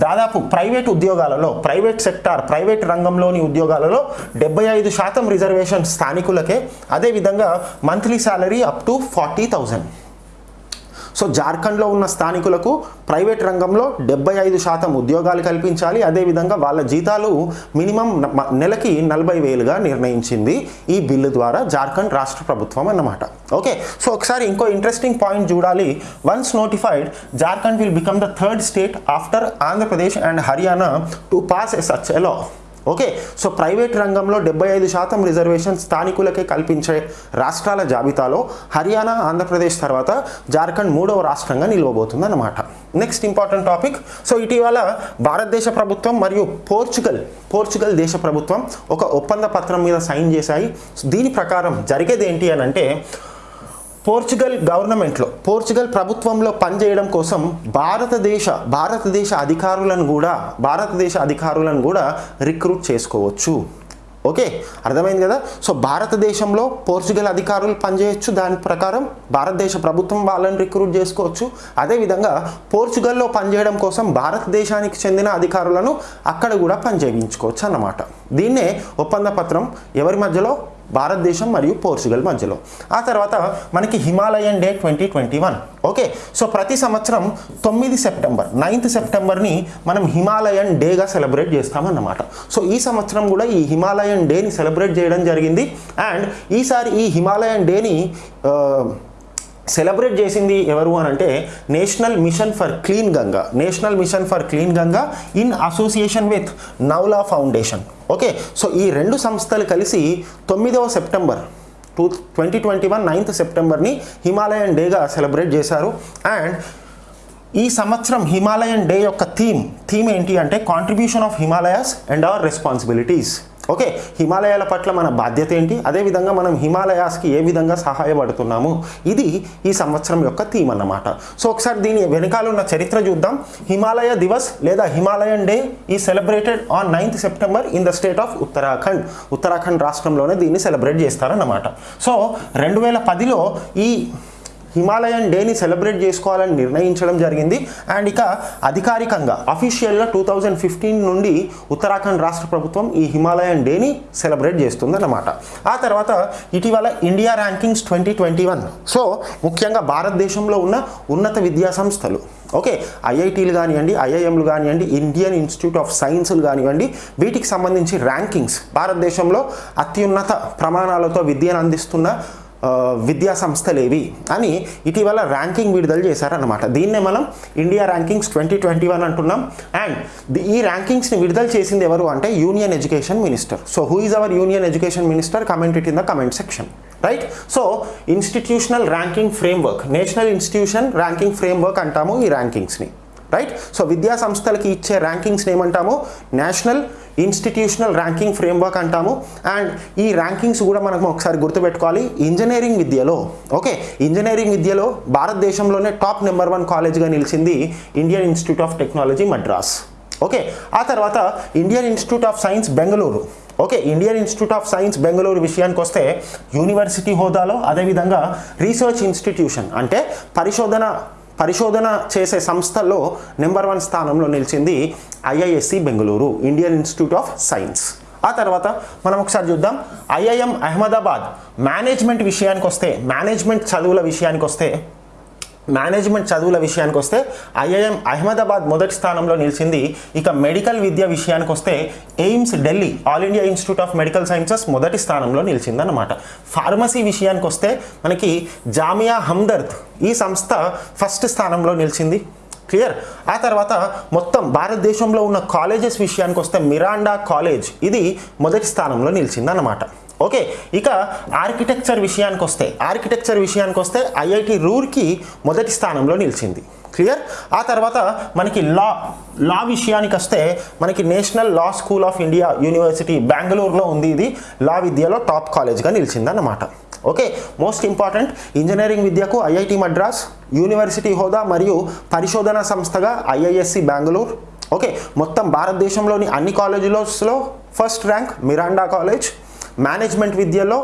దాదాపు ప్రైవేట్ ఉద్యోగాలలో ప్రైవేట్ సెక్టార్ ప్రైవేట్ రంగంలోని ఉద్యోగాలలో డెబ్బై ఐదు శాతం రిజర్వేషన్ స్థానికులకే. అదేవిధంగా monthly salary up to forty thousand so జార్ఖండ్లో ఉన్న స్థానికులకు ప్రైవేట్ రంగంలో డెబ్బై ఐదు శాతం ఉద్యోగాలు కల్పించాలి. అదేవిధంగా వాళ్ళ జీతాలు మినిమం నెలకి నలభై వేలుగా నిర్ణయించింది ఈ బిల్లు ద్వారా జార్ఖండ్ రాష్ట్ర ప్రభుత్వం అన్నమాట. ఓకే సో ఒకసారి ఇంకో ఇంట్రెస్టింగ్ పాయింట్ చూడాలి. Once notified Jharkhand will become the third state after Andhra Pradesh and Haryana to pass a such a law okay so private రంగంలో డెబ్బై ఐదు శాతం రిజర్వేషన్ స్థానికులకే కల్పించే రాష్ట్రాల జాబితాలో హర్యానా ఆంధ్రప్రదేశ్ తర్వాత జార్ఖండ్ మూడవ రాష్ట్రంగా నిలవబోతుంది అన్నమాట నెక్స్ట్ ఇంపార్టెంట్ టాపిక్ సో ఇటీవల భారతదేశ ప్రభుత్వం మరియు పోర్చుగల్ పోర్చుగల్ దేశ ప్రభుత్వం ఒక ఒప్పంద పత్రం మీద సైన్ చేశాయి. దీని ప్రకారం జరిగేది ఏంటి అని అంటే పోర్చుగల్ గవర్నమెంట్లో పోర్చుగల్ ప్రభుత్వంలో పనిచేయడం కోసం భారతదేశ భారతదేశ అధికారులను కూడా భారతదేశ అధికారులను కూడా రిక్రూట్ చేసుకోవచ్చు. ఓకే? అర్థమైంది కదా? సో భారతదేశంలో పోర్చుగల్ అధికారులు పనిచేయచ్చు దాని ప్రకారం భారతదేశ ప్రభుత్వం వాళ్ళని రిక్రూట్ చేసుకోవచ్చు. అదేవిధంగా పోర్చుగల్లో పనిచేయడం కోసం భారతదేశానికి చెందిన అధికారులను అక్కడ కూడా పనిచేయించుకోవచ్చు అన్నమాట. దీన్నే ఒప్పంద పత్రం ఎవరి మధ్యలో? భారతదేశం మరియు పోర్చుగల్ మధ్యలో. ఆ తర్వాత మనకి Himalayan day twenty twenty one. Okay? So ప్రతి సంవత్సరం తొమ్మిది సెప్టెంబర్ నైన్త్ సెప్టెంబర్ని మనం హిమాలయన్ డేగా సెలబ్రేట్ చేస్తామన్నమాట. సో ఈ సంవత్సరం కూడా ఈ హిమాలయన్ డేని సెలబ్రేట్ చేయడం జరిగింది. అండ్ ఈసారి ఈ హిమాలయన్ డేని సెలబ్రేట్ చేసింది ఎవరు అని అంటే national mission for clean Ganga. National mission for clean Ganga in association with Naula foundation. Okay so ఈ రెండు సంస్థలు కలిసి తొమ్మిదవ September two twenty twenty one ninth సెప్టెంబర్ని Himalayan డేగా సెలబ్రేట్ చేశారు. అండ్ ఈ సంవత్సరం హిమాలయన్ డే యొక్క థీమ్ థీమ్ ఏంటి అంటే contribution of Himalayas and our responsibilities okay హిమాలయాల పట్ల మన బాధ్యత ఏంటి? అదేవిధంగా మనం హిమాలయాస్కి ఏ విధంగా సహాయపడుతున్నాము? ఇది ఈ సంవత్సరం యొక్క థీమ్ అన్నమాట. సో ఒకసారి దీని వెనకాల ఉన్న చరిత్ర చూద్దాం. హిమాలయ దివస్ లేదా హిమాలయన్ డే ఈ celebrated on ninth September in the state of Uttarakhand. Uttarakhand రాష్ట్రంలోనే దీన్ని సెలబ్రేట్ చేస్తారన్నమాట. సో రెండు వేల పదిలో ఈ హిమాలయన్ డేని సెలబ్రేట్ చేసుకోవాలని నిర్ణయించడం జరిగింది. అండ్ ఇక అధికారికంగా అఫీషియల్గా టూ థౌజండ్ ఫిఫ్టీన్ నుండి ఉత్తరాఖండ్ రాష్ట్ర ప్రభుత్వం ఈ హిమాలయన్ డేని సెలబ్రేట్ చేస్తుందన్నమాట. ఆ తర్వాత ఇటీవల India rankings twenty twenty one so ముఖ్యంగా భారతదేశంలో ఉన్న ఉన్నత విద్యా సంస్థలు. ఓకే ఐఐటీలు కానివ్వండి ఐఐఎంలు కానివ్వండి ఇండియన్ ఇన్స్టిట్యూట్ ఆఫ్ సైన్సులు కానివ్వండి వీటికి సంబంధించి ర్యాంకింగ్స్. భారతదేశంలో అత్యున్నత ప్రమాణాలతో విద్యను అందిస్తున్న విద్యా సంస్థలేవి అని ఇటీవల ర్యాంకింగ్ విడుదల చేశారనమాట దీన్నే మనం India rankings twenty twenty one అంటున్నాం. అండ్ ఈ ర్యాంకింగ్స్ని విడుదల చేసింది ఎవరు అంటే union education minister. So who is our union education minister? Comment it in the comment section right so institutional ranking framework national institution ranking framework అంటాము ఈ ర్యాంకింగ్స్ని. రైట్ సో విద్యా సంస్థలకి ఇచ్చే ర్యాంకింగ్స్ని ఏమంటాము నేషనల్ ఇన్స్టిట్యూషనల్ ర్యాంకింగ్ ఫ్రేమ్వర్క్ అంటాము. అండ్ ఈ ర్యాంకింగ్స్ కూడా మనం ఒకసారి గుర్తుపెట్టుకోవాలి. ఇంజనీరింగ్ విద్యలో ఓకే ఇంజనీరింగ్ విద్యలో భారతదేశంలోనే టాప్ నెంబర్ వన్ కాలేజ్గా నిలిచింది Indian Institute of Technology Madras okay ఆ తర్వాత Indian Institute of Science Bengaluru okay Indian Institute of Science Bengaluru విషయానికి వస్తే యూనివర్సిటీ హోదాలో అదేవిధంగా రీసెర్చ్ ఇన్స్టిట్యూషన్ అంటే పరిశోధన పరిశోధన చేసే సంస్థల్లో నెంబర్ వన్ స్థానంలో నిలిచింది IISc Bengaluru Indian Institute of Science. ఆ తర్వాత మనం ఒకసారి చూద్దాం. ఐఐఎం అహ్మదాబాద్ మేనేజ్మెంట్ విషయానికి వస్తే మేనేజ్మెంట్ చదువుల విషయానికి వస్తే మేనేజ్మెంట్ చదువుల విషయానికి వస్తే ఐఐఎం అహ్మదాబాద్ మొదటి స్థానంలో నిలిచింది. ఇక మెడికల్ విద్య విషయానికి వస్తే AIIMS Delhi all India Institute of Medical Sciences మొదటి స్థానంలో నిలిచిందన్నమాట. ఫార్మసీ విషయానికి వస్తే మనకి జామియా హమ్దర్ద్ ఈ సంస్థ ఫస్ట్ స్థానంలో నిలిచింది. క్లియర్? ఆ తర్వాత మొత్తం భారతదేశంలో ఉన్న కాలేజెస్ విషయానికి వస్తే మిరాండా కాలేజ్ ఇది మొదటి స్థానంలో నిలిచిందన్నమాట. ఓకే ఇక ఆర్కిటెక్చర్ విషయానికి వస్తే ఆర్కిటెక్చర్ విషయానికి వస్తే ఐఐటి రూర్కి మొదటి స్థానంలో నిలిచింది. క్లియర్? ఆ తర్వాత మనకి లా లా విషయానికి వస్తే మనకి national law school of India university బెంగళూరులో ఉంది. ఇది లా విద్యలో టాప్ కాలేజ్గా నిలిచిందన్నమాట. ఓకే మోస్ట్ ఇంపార్టెంట్ ఇంజనీరింగ్ విద్యకు ఐఐటి మద్రాస్ యూనివర్సిటీ హోదా మరియు పరిశోధన సంస్థగా ఐఐఎస్సి బెంగళూరు. ఓకే మొత్తం భారతదేశంలోని అన్ని కాలేజీలో first rank Miranda college management విద్యలో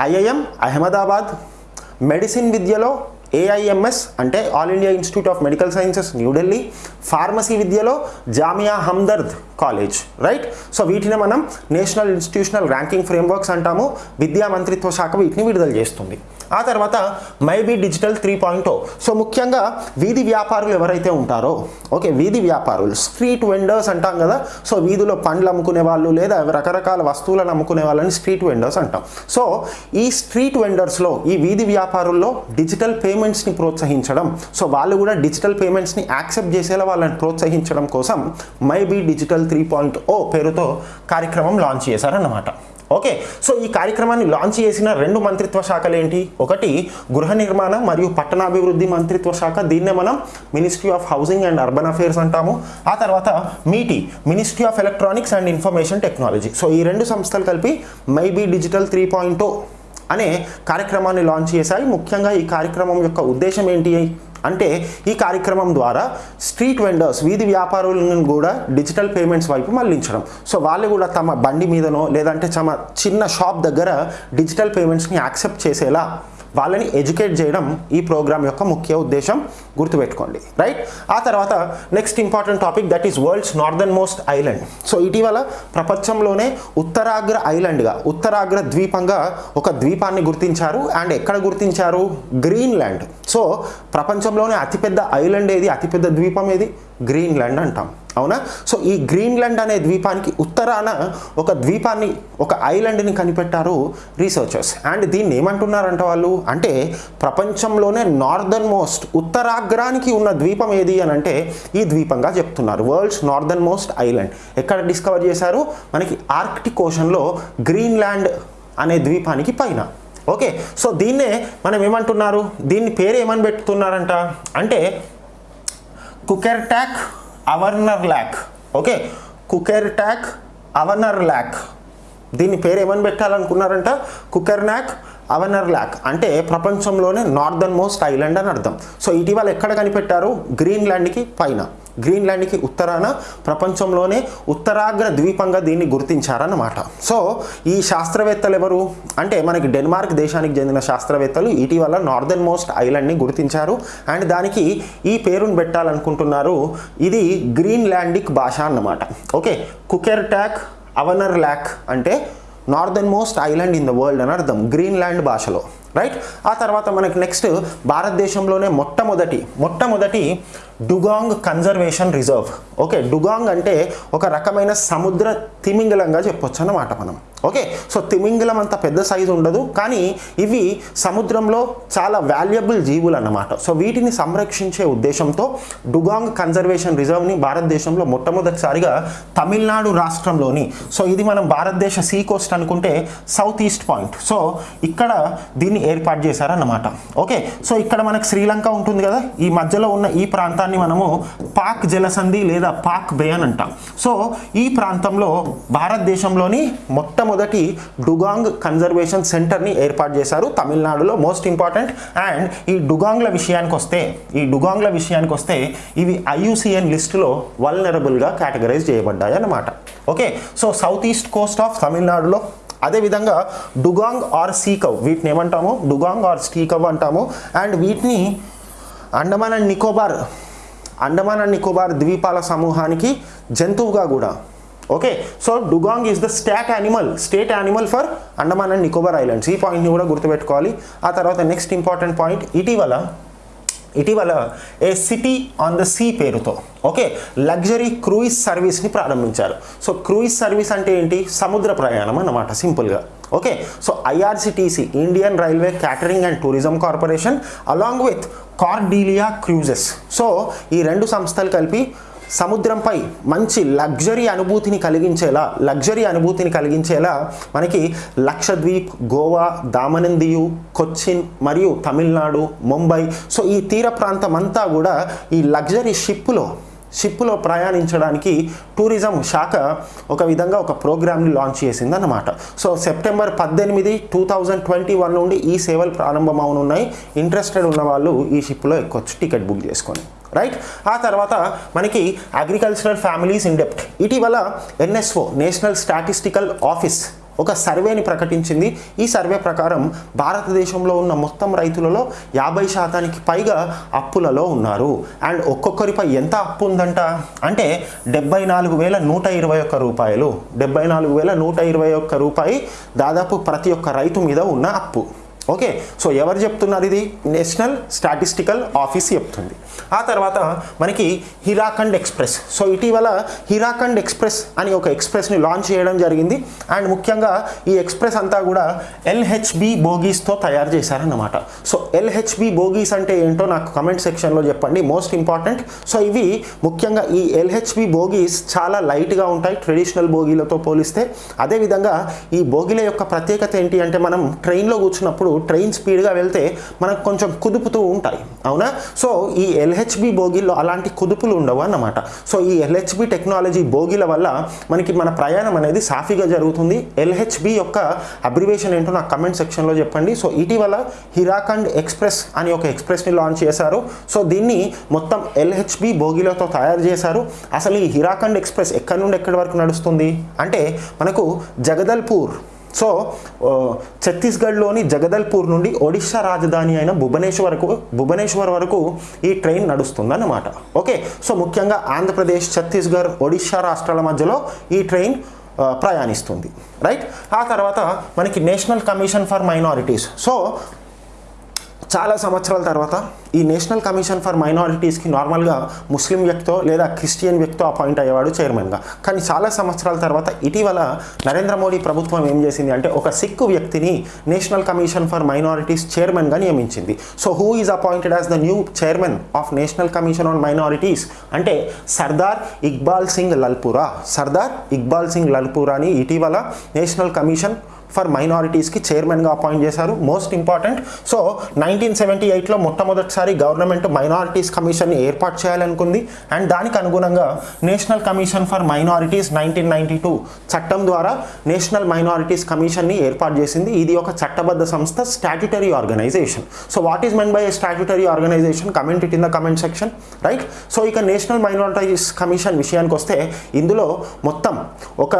ఐఐఎం అహ్మదాబాద్ మెడిసిన్ విద్యలో ఏఐఎంఎస్ అంటే all India Institute of Medical Sciences New Delhi pharmacy విద్యలో Jamia Hamdard college right? So వీటిని మనం నేషనల్ ఇన్స్టిట్యూషనల్ ర్యాంకింగ్ ఫ్రేమ్వర్క్స్ అంటాము. విద్యా మంత్రిత్వ శాఖ వీటిని విడుదల చేస్తుంది. ఆ తర్వాత maybe digital three point so ముఖ్యంగా వీధి వ్యాపారులు ఎవరైతే ఉంటారో ఓకే వీధి వ్యాపారులు స్ట్రీట్ వెండర్స్ అంటాం కదా సో వీధిలో పండ్లు అమ్ముకునే వాళ్ళు లేదా రకరకాల వస్తువులను అమ్ముకునే వాళ్ళని స్ట్రీట్ వెండర్స్ అంటాం. సో ఈ స్ట్రీట్ వెండర్స్లో ఈ వీధి వ్యాపారుల్లో డిజిటల్ పేమెంట్స్ని ప్రోత్సహించడం సో వాళ్ళు కూడా డిజిటల్ పేమెంట్స్ని యాక్సెప్ట్ చేసేలా వాళ్ళని ప్రోత్సహించడం కోసం maybe digital three point O పేరుతో కార్యక్రమం లాంచ్ చేశారన్నమాట. ఓకే. సో ఈ కార్యక్రమాన్ని లాంచ్ చేసిన రెండు మంత్రిత్వ శాఖలు ఏంటి? ఒకటి గృహ నిర్మాణ మరియు పట్టణాభివృద్ధి మంత్రిత్వ శాఖ. దీన్నే మనం ministry of housing and urban affairs అంటాము. ఆ తర్వాత MeitY ministry of electronics and information technology so ఈ రెండు సంస్థలు కలిపి మైబీ డిజిటల్ త్రీ పాయింట్ అనే కార్యక్రమాన్ని లాంచ్ చేశాయి. ముఖ్యంగా ఈ కార్యక్రమం యొక్క ఉద్దేశం ఏంటి? అంటే ఈ కార్యక్రమం ద్వారా స్ట్రీట్ వెండర్స్ వీధి వ్యాపారులను కూడా డిజిటల్ పేమెంట్స్ వైపు మళ్ళించడం. సో వాళ్ళు కూడా తమ బండి మీదనో లేదంటే తమ చిన్న షాప్ దగ్గర డిజిటల్ పేమెంట్స్ని యాక్సెప్ట్ చేసేలా వాళ్ళని ఎడ్యుకేట్ చేయడం ఈ ప్రోగ్రామ్ యొక్క ముఖ్య ఉద్దేశం గుర్తుపెట్టుకోండి. రైట్ ఆ తర్వాత next important topic that is world's northernmost island so ఇటీవల ప్రపంచంలోనే ఉత్తరాగ్ర ఐలాండ్గా ఉత్తరాగ్ర ద్వీపంగా ఒక ద్వీపాన్ని గుర్తించారు అండ్ ఎక్కడ గుర్తించారు? గ్రీన్లాండ్ సో ప్రపంచంలోనే అతిపెద్ద ఐలాండ్ ఏది? అతిపెద్ద ద్వీపం ఏది? గ్రీన్లాండ్ అంటాం. అవునా? సో ఈ గ్రీన్లాండ్ అనే ద్వీపానికి ఉత్తరాన ఒక ద్వీపాన్ని ఒక ఐలాండ్ని కనిపెట్టారు రీసెర్చర్స్. అండ్ దీన్ని ఏమంటున్నారంట వాళ్ళు? అంటే ప్రపంచంలోనే నార్దర్న్ మోస్ట్ ఉత్తరాగ్రానికి ఉన్న ద్వీపం ఏది అని అంటే ఈ ద్వీపంగా చెప్తున్నారు. World's northernmost island. ఎక్కడ డిస్కవర్ చేశారు? మనకి ఆర్కిటిక్ ఓషన్లో గ్రీన్లాండ్ అనే ద్వీపానికి పైన. ఓకే? సో దీన్నే మనం ఏమంటున్నారు? దీన్ని పేరు ఏమని పెట్టుతున్నారంట అంటే కుకెర్టాక్ అవర్నర్ ల్యాక్ ఓకే కుకెర్ ట్యాక్ అవర్నర్ ల్యాక్ దీని పేరు ఏమని పెట్టాలనుకున్నారంట కుకెర్నాక్ అవనర్ ల్యాక్ అంటే ప్రపంచంలోనే నార్దర్న్ మోస్ట్ ఐలాండ్ అని అర్థం. సో ఇటీవల ఎక్కడ కనిపెట్టారు? గ్రీన్లాండ్కి పైన. గ్రీన్లాండ్కి ఉత్తరాన ప్రపంచంలోనే ఉత్తరాగ్ర ద్వీపంగా దీన్ని గుర్తించారన్నమాట. సో ఈ శాస్త్రవేత్తలు ఎవరు? అంటే మనకి డెన్మార్క్ దేశానికి చెందిన శాస్త్రవేత్తలు ఇటీవల నార్దర్న్ మోస్ట్ ఐలాండ్ని గుర్తించారు. అండ్ దానికి ఈ పేరును పెట్టాలనుకుంటున్నారు. ఇది గ్రీన్లాండిక్ భాష అన్నమాట. ఓకే కుకెర్ ట్యాక్ అవనర్ ల్యాక్ అంటే northernmost island in the world అని అర్థం గ్రీన్లాండ్ భాషలో. రైట్? ఆ తర్వాత మనకి నెక్స్ట్ భారతదేశంలోనే మొట్టమొదటి మొట్టమొదటి dugong conservation reserve okay dugong అంటే ఒక రకమైన సముద్ర తిమింగలంగా చెప్పొచ్చు అన్నమాట మనం. ఓకే సో తిమింగలం అంత పెద్ద సైజు ఉండదు కానీ ఇవి సముద్రంలో చాలా వాల్యుయబుల్ జీవులు అన్నమాట. సో వీటిని సంరక్షించే ఉద్దేశంతో డుగాంగ్ కన్జర్వేషన్ రిజర్వ్ని భారతదేశంలో మొట్టమొదటిసారిగా తమిళనాడు రాష్ట్రంలోని సో ఇది మనం భారతదేశ సీ కోస్ట్ అనుకుంటే సౌత్ ఈస్ట్ పాయింట్ సో ఇక్కడ దీన్ని ఏర్పాటు చేశారన్నమాట. ఓకే సో ఇక్కడ మనకు శ్రీలంక ఉంటుంది కదా ఈ మధ్యలో ఉన్న ఈ ప్రాంతాన్ని మనము పాక్ జలసంధి లేదా పాక్ బే అని అంటాం. సో ఈ ప్రాంతంలో భారతదేశంలోని మొట్టమొదటి డుగాంగ్ కన్జర్వేషన్ సెంటర్ని ఏర్పాటు చేశారు తమిళనాడులో మోస్ట్ ఇంపార్టెంట్. అండ్ ఈ డుగాంగ్ల విషయానికి వస్తే ఈ డుగాంగ్ల విషయానికి వస్తే ఇవి ఐయుసిఎన్ లిస్టులో వల్నరబుల్గా కేటగరైజ్ చేయబడ్డాయి అన్నమాట. Okay? So south east coast of తమిళనాడులో అదేవిధంగా డుగాంగ్ ఆర్ సీకవ్ వీటిని ఏమంటాము? డుగాంగ్ ఆర్ స్టీకవ్ అంటాము. అండ్ వీటిని అండమాన్ అండ్ నికోబార్ అండమాన్ అండ్ నికోబార్ ద్వీపాల సమూహానికి జంతువుగా కూడా. Okay so dugong is the stat animal state animal for Andaman and Nicobar islands. ఈ పాయింట్ని కూడా గుర్తుపెట్టుకోవాలి. ఆ తర్వాత నెక్స్ట్ ఇంపార్టెంట్ పాయింట్ ఇటీవల ఇటీవల a city on the sea పేరుతో ఓకే లగ్జరీ క్రూయిజ్ సర్వీస్ని ప్రారంభించారు. సో క్రూయిజ్ సర్వీస్ అంటే ఏంటి? సముద్ర ప్రయాణం అన్నమాట సింపుల్గా. Okay so IRCTC Indian railway catering and tourism corporation along with Cordelia cruises so ఈ రెండు సంస్థలు కలిపి సముద్రంపై మంచి లగ్జరీ అనుభూతిని కలిగించేలా లగ్జరీ అనుభూతిని కలిగించేలా మనకి లక్షద్వీప్ గోవా దామనందియు కొచ్చిన్ మరియు తమిళనాడు ముంబై. సో ఈ తీర ప్రాంతం అంతా కూడా ఈ లగ్జరీ షిప్లో షిప్లో ప్రయాణించడానికి టూరిజం శాఖ ఒక విధంగా ఒక ప్రోగ్రామ్ని లాంచ్ చేసింది అన్నమాట సో సెప్టెంబర్ పద్దెనిమిది టూ థౌజండ్ ట్వంటీ వన్ నుండి ఈ సేవలు ప్రారంభమవునున్నాయి. ఇంట్రెస్టెడ్ ఉన్న వాళ్ళు ఈ షిప్లో ఎక్కొచ్చు టికెట్ బుక్ చేసుకొని. రైట్? ఆ తర్వాత మనకి అగ్రికల్చరల్ ఫ్యామిలీస్ ఇన్ డెప్ట్ ఇటీవల ఎన్ఎస్ఓ నేషనల్ స్టాటిస్టికల్ ఆఫీస్ ఒక సర్వేని ప్రకటించింది. ఈ సర్వే ప్రకారం భారతదేశంలో ఉన్న మొత్తం రైతులలో యాభై శాతానికి పైగా అప్పులలో ఉన్నారు. అండ్ ఒక్కొక్కరిపై ఎంత అప్పు ఉందంట? అంటే డెబ్బై నాలుగు వేల నూట ఇరవై ఒక్క రూపాయలు. డెబ్బై నాలుగు వేల నూట ఇరవై ఒక్క రూపాయి దాదాపు ప్రతి ఒక్క రైతు మీద ఉన్న అప్పు. ఓకే సో ఎవరు చెప్తున్నారు ఇది? నేషనల్ స్టాటిస్టికల్ ఆఫీస్ చెప్తుంది. ఆ తర్వాత మనకి హిరాఖండ్ ఎక్స్ప్రెస్. సో ఇటీవల హిరాఖండ్ ఎక్స్ప్రెస్ అని ఒక ఎక్స్ప్రెస్ని లాంచ్ చేయడం జరిగింది. అండ్ ముఖ్యంగా ఈ ఎక్స్ప్రెస్ అంతా కూడా ఎల్హెచ్బి బోగీస్తో తయారు చేశారన్నమాట. సో ఎల్హెచ్బి బోగీస్ అంటే ఏంటో నాకు కమెంట్ సెక్షన్లో చెప్పండి. మోస్ట్ ఇంపార్టెంట్ సో ఇవి ముఖ్యంగా ఈ ఎల్హెచ్బి బోగీస్ చాలా లైట్గా ఉంటాయి ట్రెడిషనల్ బోగీలతో పోలిస్తే. అదేవిధంగా ఈ బోగీల యొక్క ప్రత్యేకత ఏంటి అంటే మనం ట్రైన్లో కూర్చున్నప్పుడు ట్రైన్ స్పీడ్గా వెళ్తే మనకు కొంచెం కుదుపుతూ ఉంటాయి. అవునా? సో ఈ ఎల్హెచ్బి బోగిల్లో అలాంటి కుదుపులు ఉండవు అన్నమాట. సో ఈ ఎల్హెచ్బి టెక్నాలజీ బోగీల వల్ల మనకి మన ప్రయాణం అనేది సాఫీగా జరుగుతుంది. ఎల్హెచ్బి యొక్క అబ్రివేషన్ ఏంటో నాకు కమెంట్ సెక్షన్లో చెప్పండి. సో ఇటీవల హిరాఖండ్ ఎక్స్ప్రెస్ అని ఒక ఎక్స్ప్రెస్ని లాంచ్ చేశారు. సో దీన్ని మొత్తం ఎల్హెచ్బి బోగిలతో తయారు చేశారు. అసలు ఈ హిరాఖండ్ ఎక్స్ప్రెస్ ఎక్కడి నుండి ఎక్కడి వరకు నడుస్తుంది? అంటే మనకు జగదల్పూర్ సో ఛత్తీస్గఢ్లోని జగదల్పూర్ నుండి ఒడిశా రాజధాని అయిన భువనేశ్వర్కు భువనేశ్వర్ వరకు ఈ ట్రైన్ నడుస్తుందన్నమాట. ఓకే సో ముఖ్యంగా ఆంధ్రప్రదేశ్ ఛత్తీస్గఢ్ ఒడిశా రాష్ట్రాల మధ్యలో ఈ ట్రైన్ ప్రయాణిస్తుంది. రైట్? ఆ తర్వాత మనకి national commission for minorities. So చాలా సంవత్సరాల తర్వాత ఈ నేషనల్ కమిషన్ ఫర్ మైనారిటీస్కి నార్మల్గా ముస్లిం వ్యక్తో లేదా క్రిస్టియన్ వ్యక్తో అపాయింట్ అయ్యేవాడు చైర్మన్గా. కానీ చాలా సంవత్సరాల తర్వాత ఇటీవల నరేంద్ర మోడీ ప్రభుత్వం ఏం చేసింది అంటే ఒక సిక్కు వ్యక్తిని నేషనల్ కమిషన్ ఫర్ మైనారిటీస్ చైర్మన్గా నియమించింది. So who is appointed as the new chairman of national commission on minorities? అంటే సర్దార్ ఇక్బాల్ సింగ్ లల్పురా. సర్దార్ ఇక్బాల్ సింగ్ లల్పురాని ఇటీవల నేషనల్ కమిషన్ ఫర్ మైనారిటీస్కి చైర్మన్గా అపాయింట్ చేశారు. Most important. So nineteen seventy ఎయిట్లో మొట్టమొదటిసారి గవర్నమెంట్ మైనారిటీస్ కమిషన్ని ఏర్పాటు చేయాలనుకుంది. అండ్ దానికి అనుగుణంగా national commission for minorities nineteen ninety two చట్టం ద్వారా నేషనల్ మైనారిటీస్ కమిషన్ని ఏర్పాటు చేసింది. ఇది ఒక చట్టబద్ధ సంస్థ statutory organisation. So what is meant by statutory organisation? Comment it in the comment section. Right? So ఇక నేషనల్ మైనారిటీస్ కమిషన్ విషయానికి వస్తే ఇందులో మొత్తం ఒక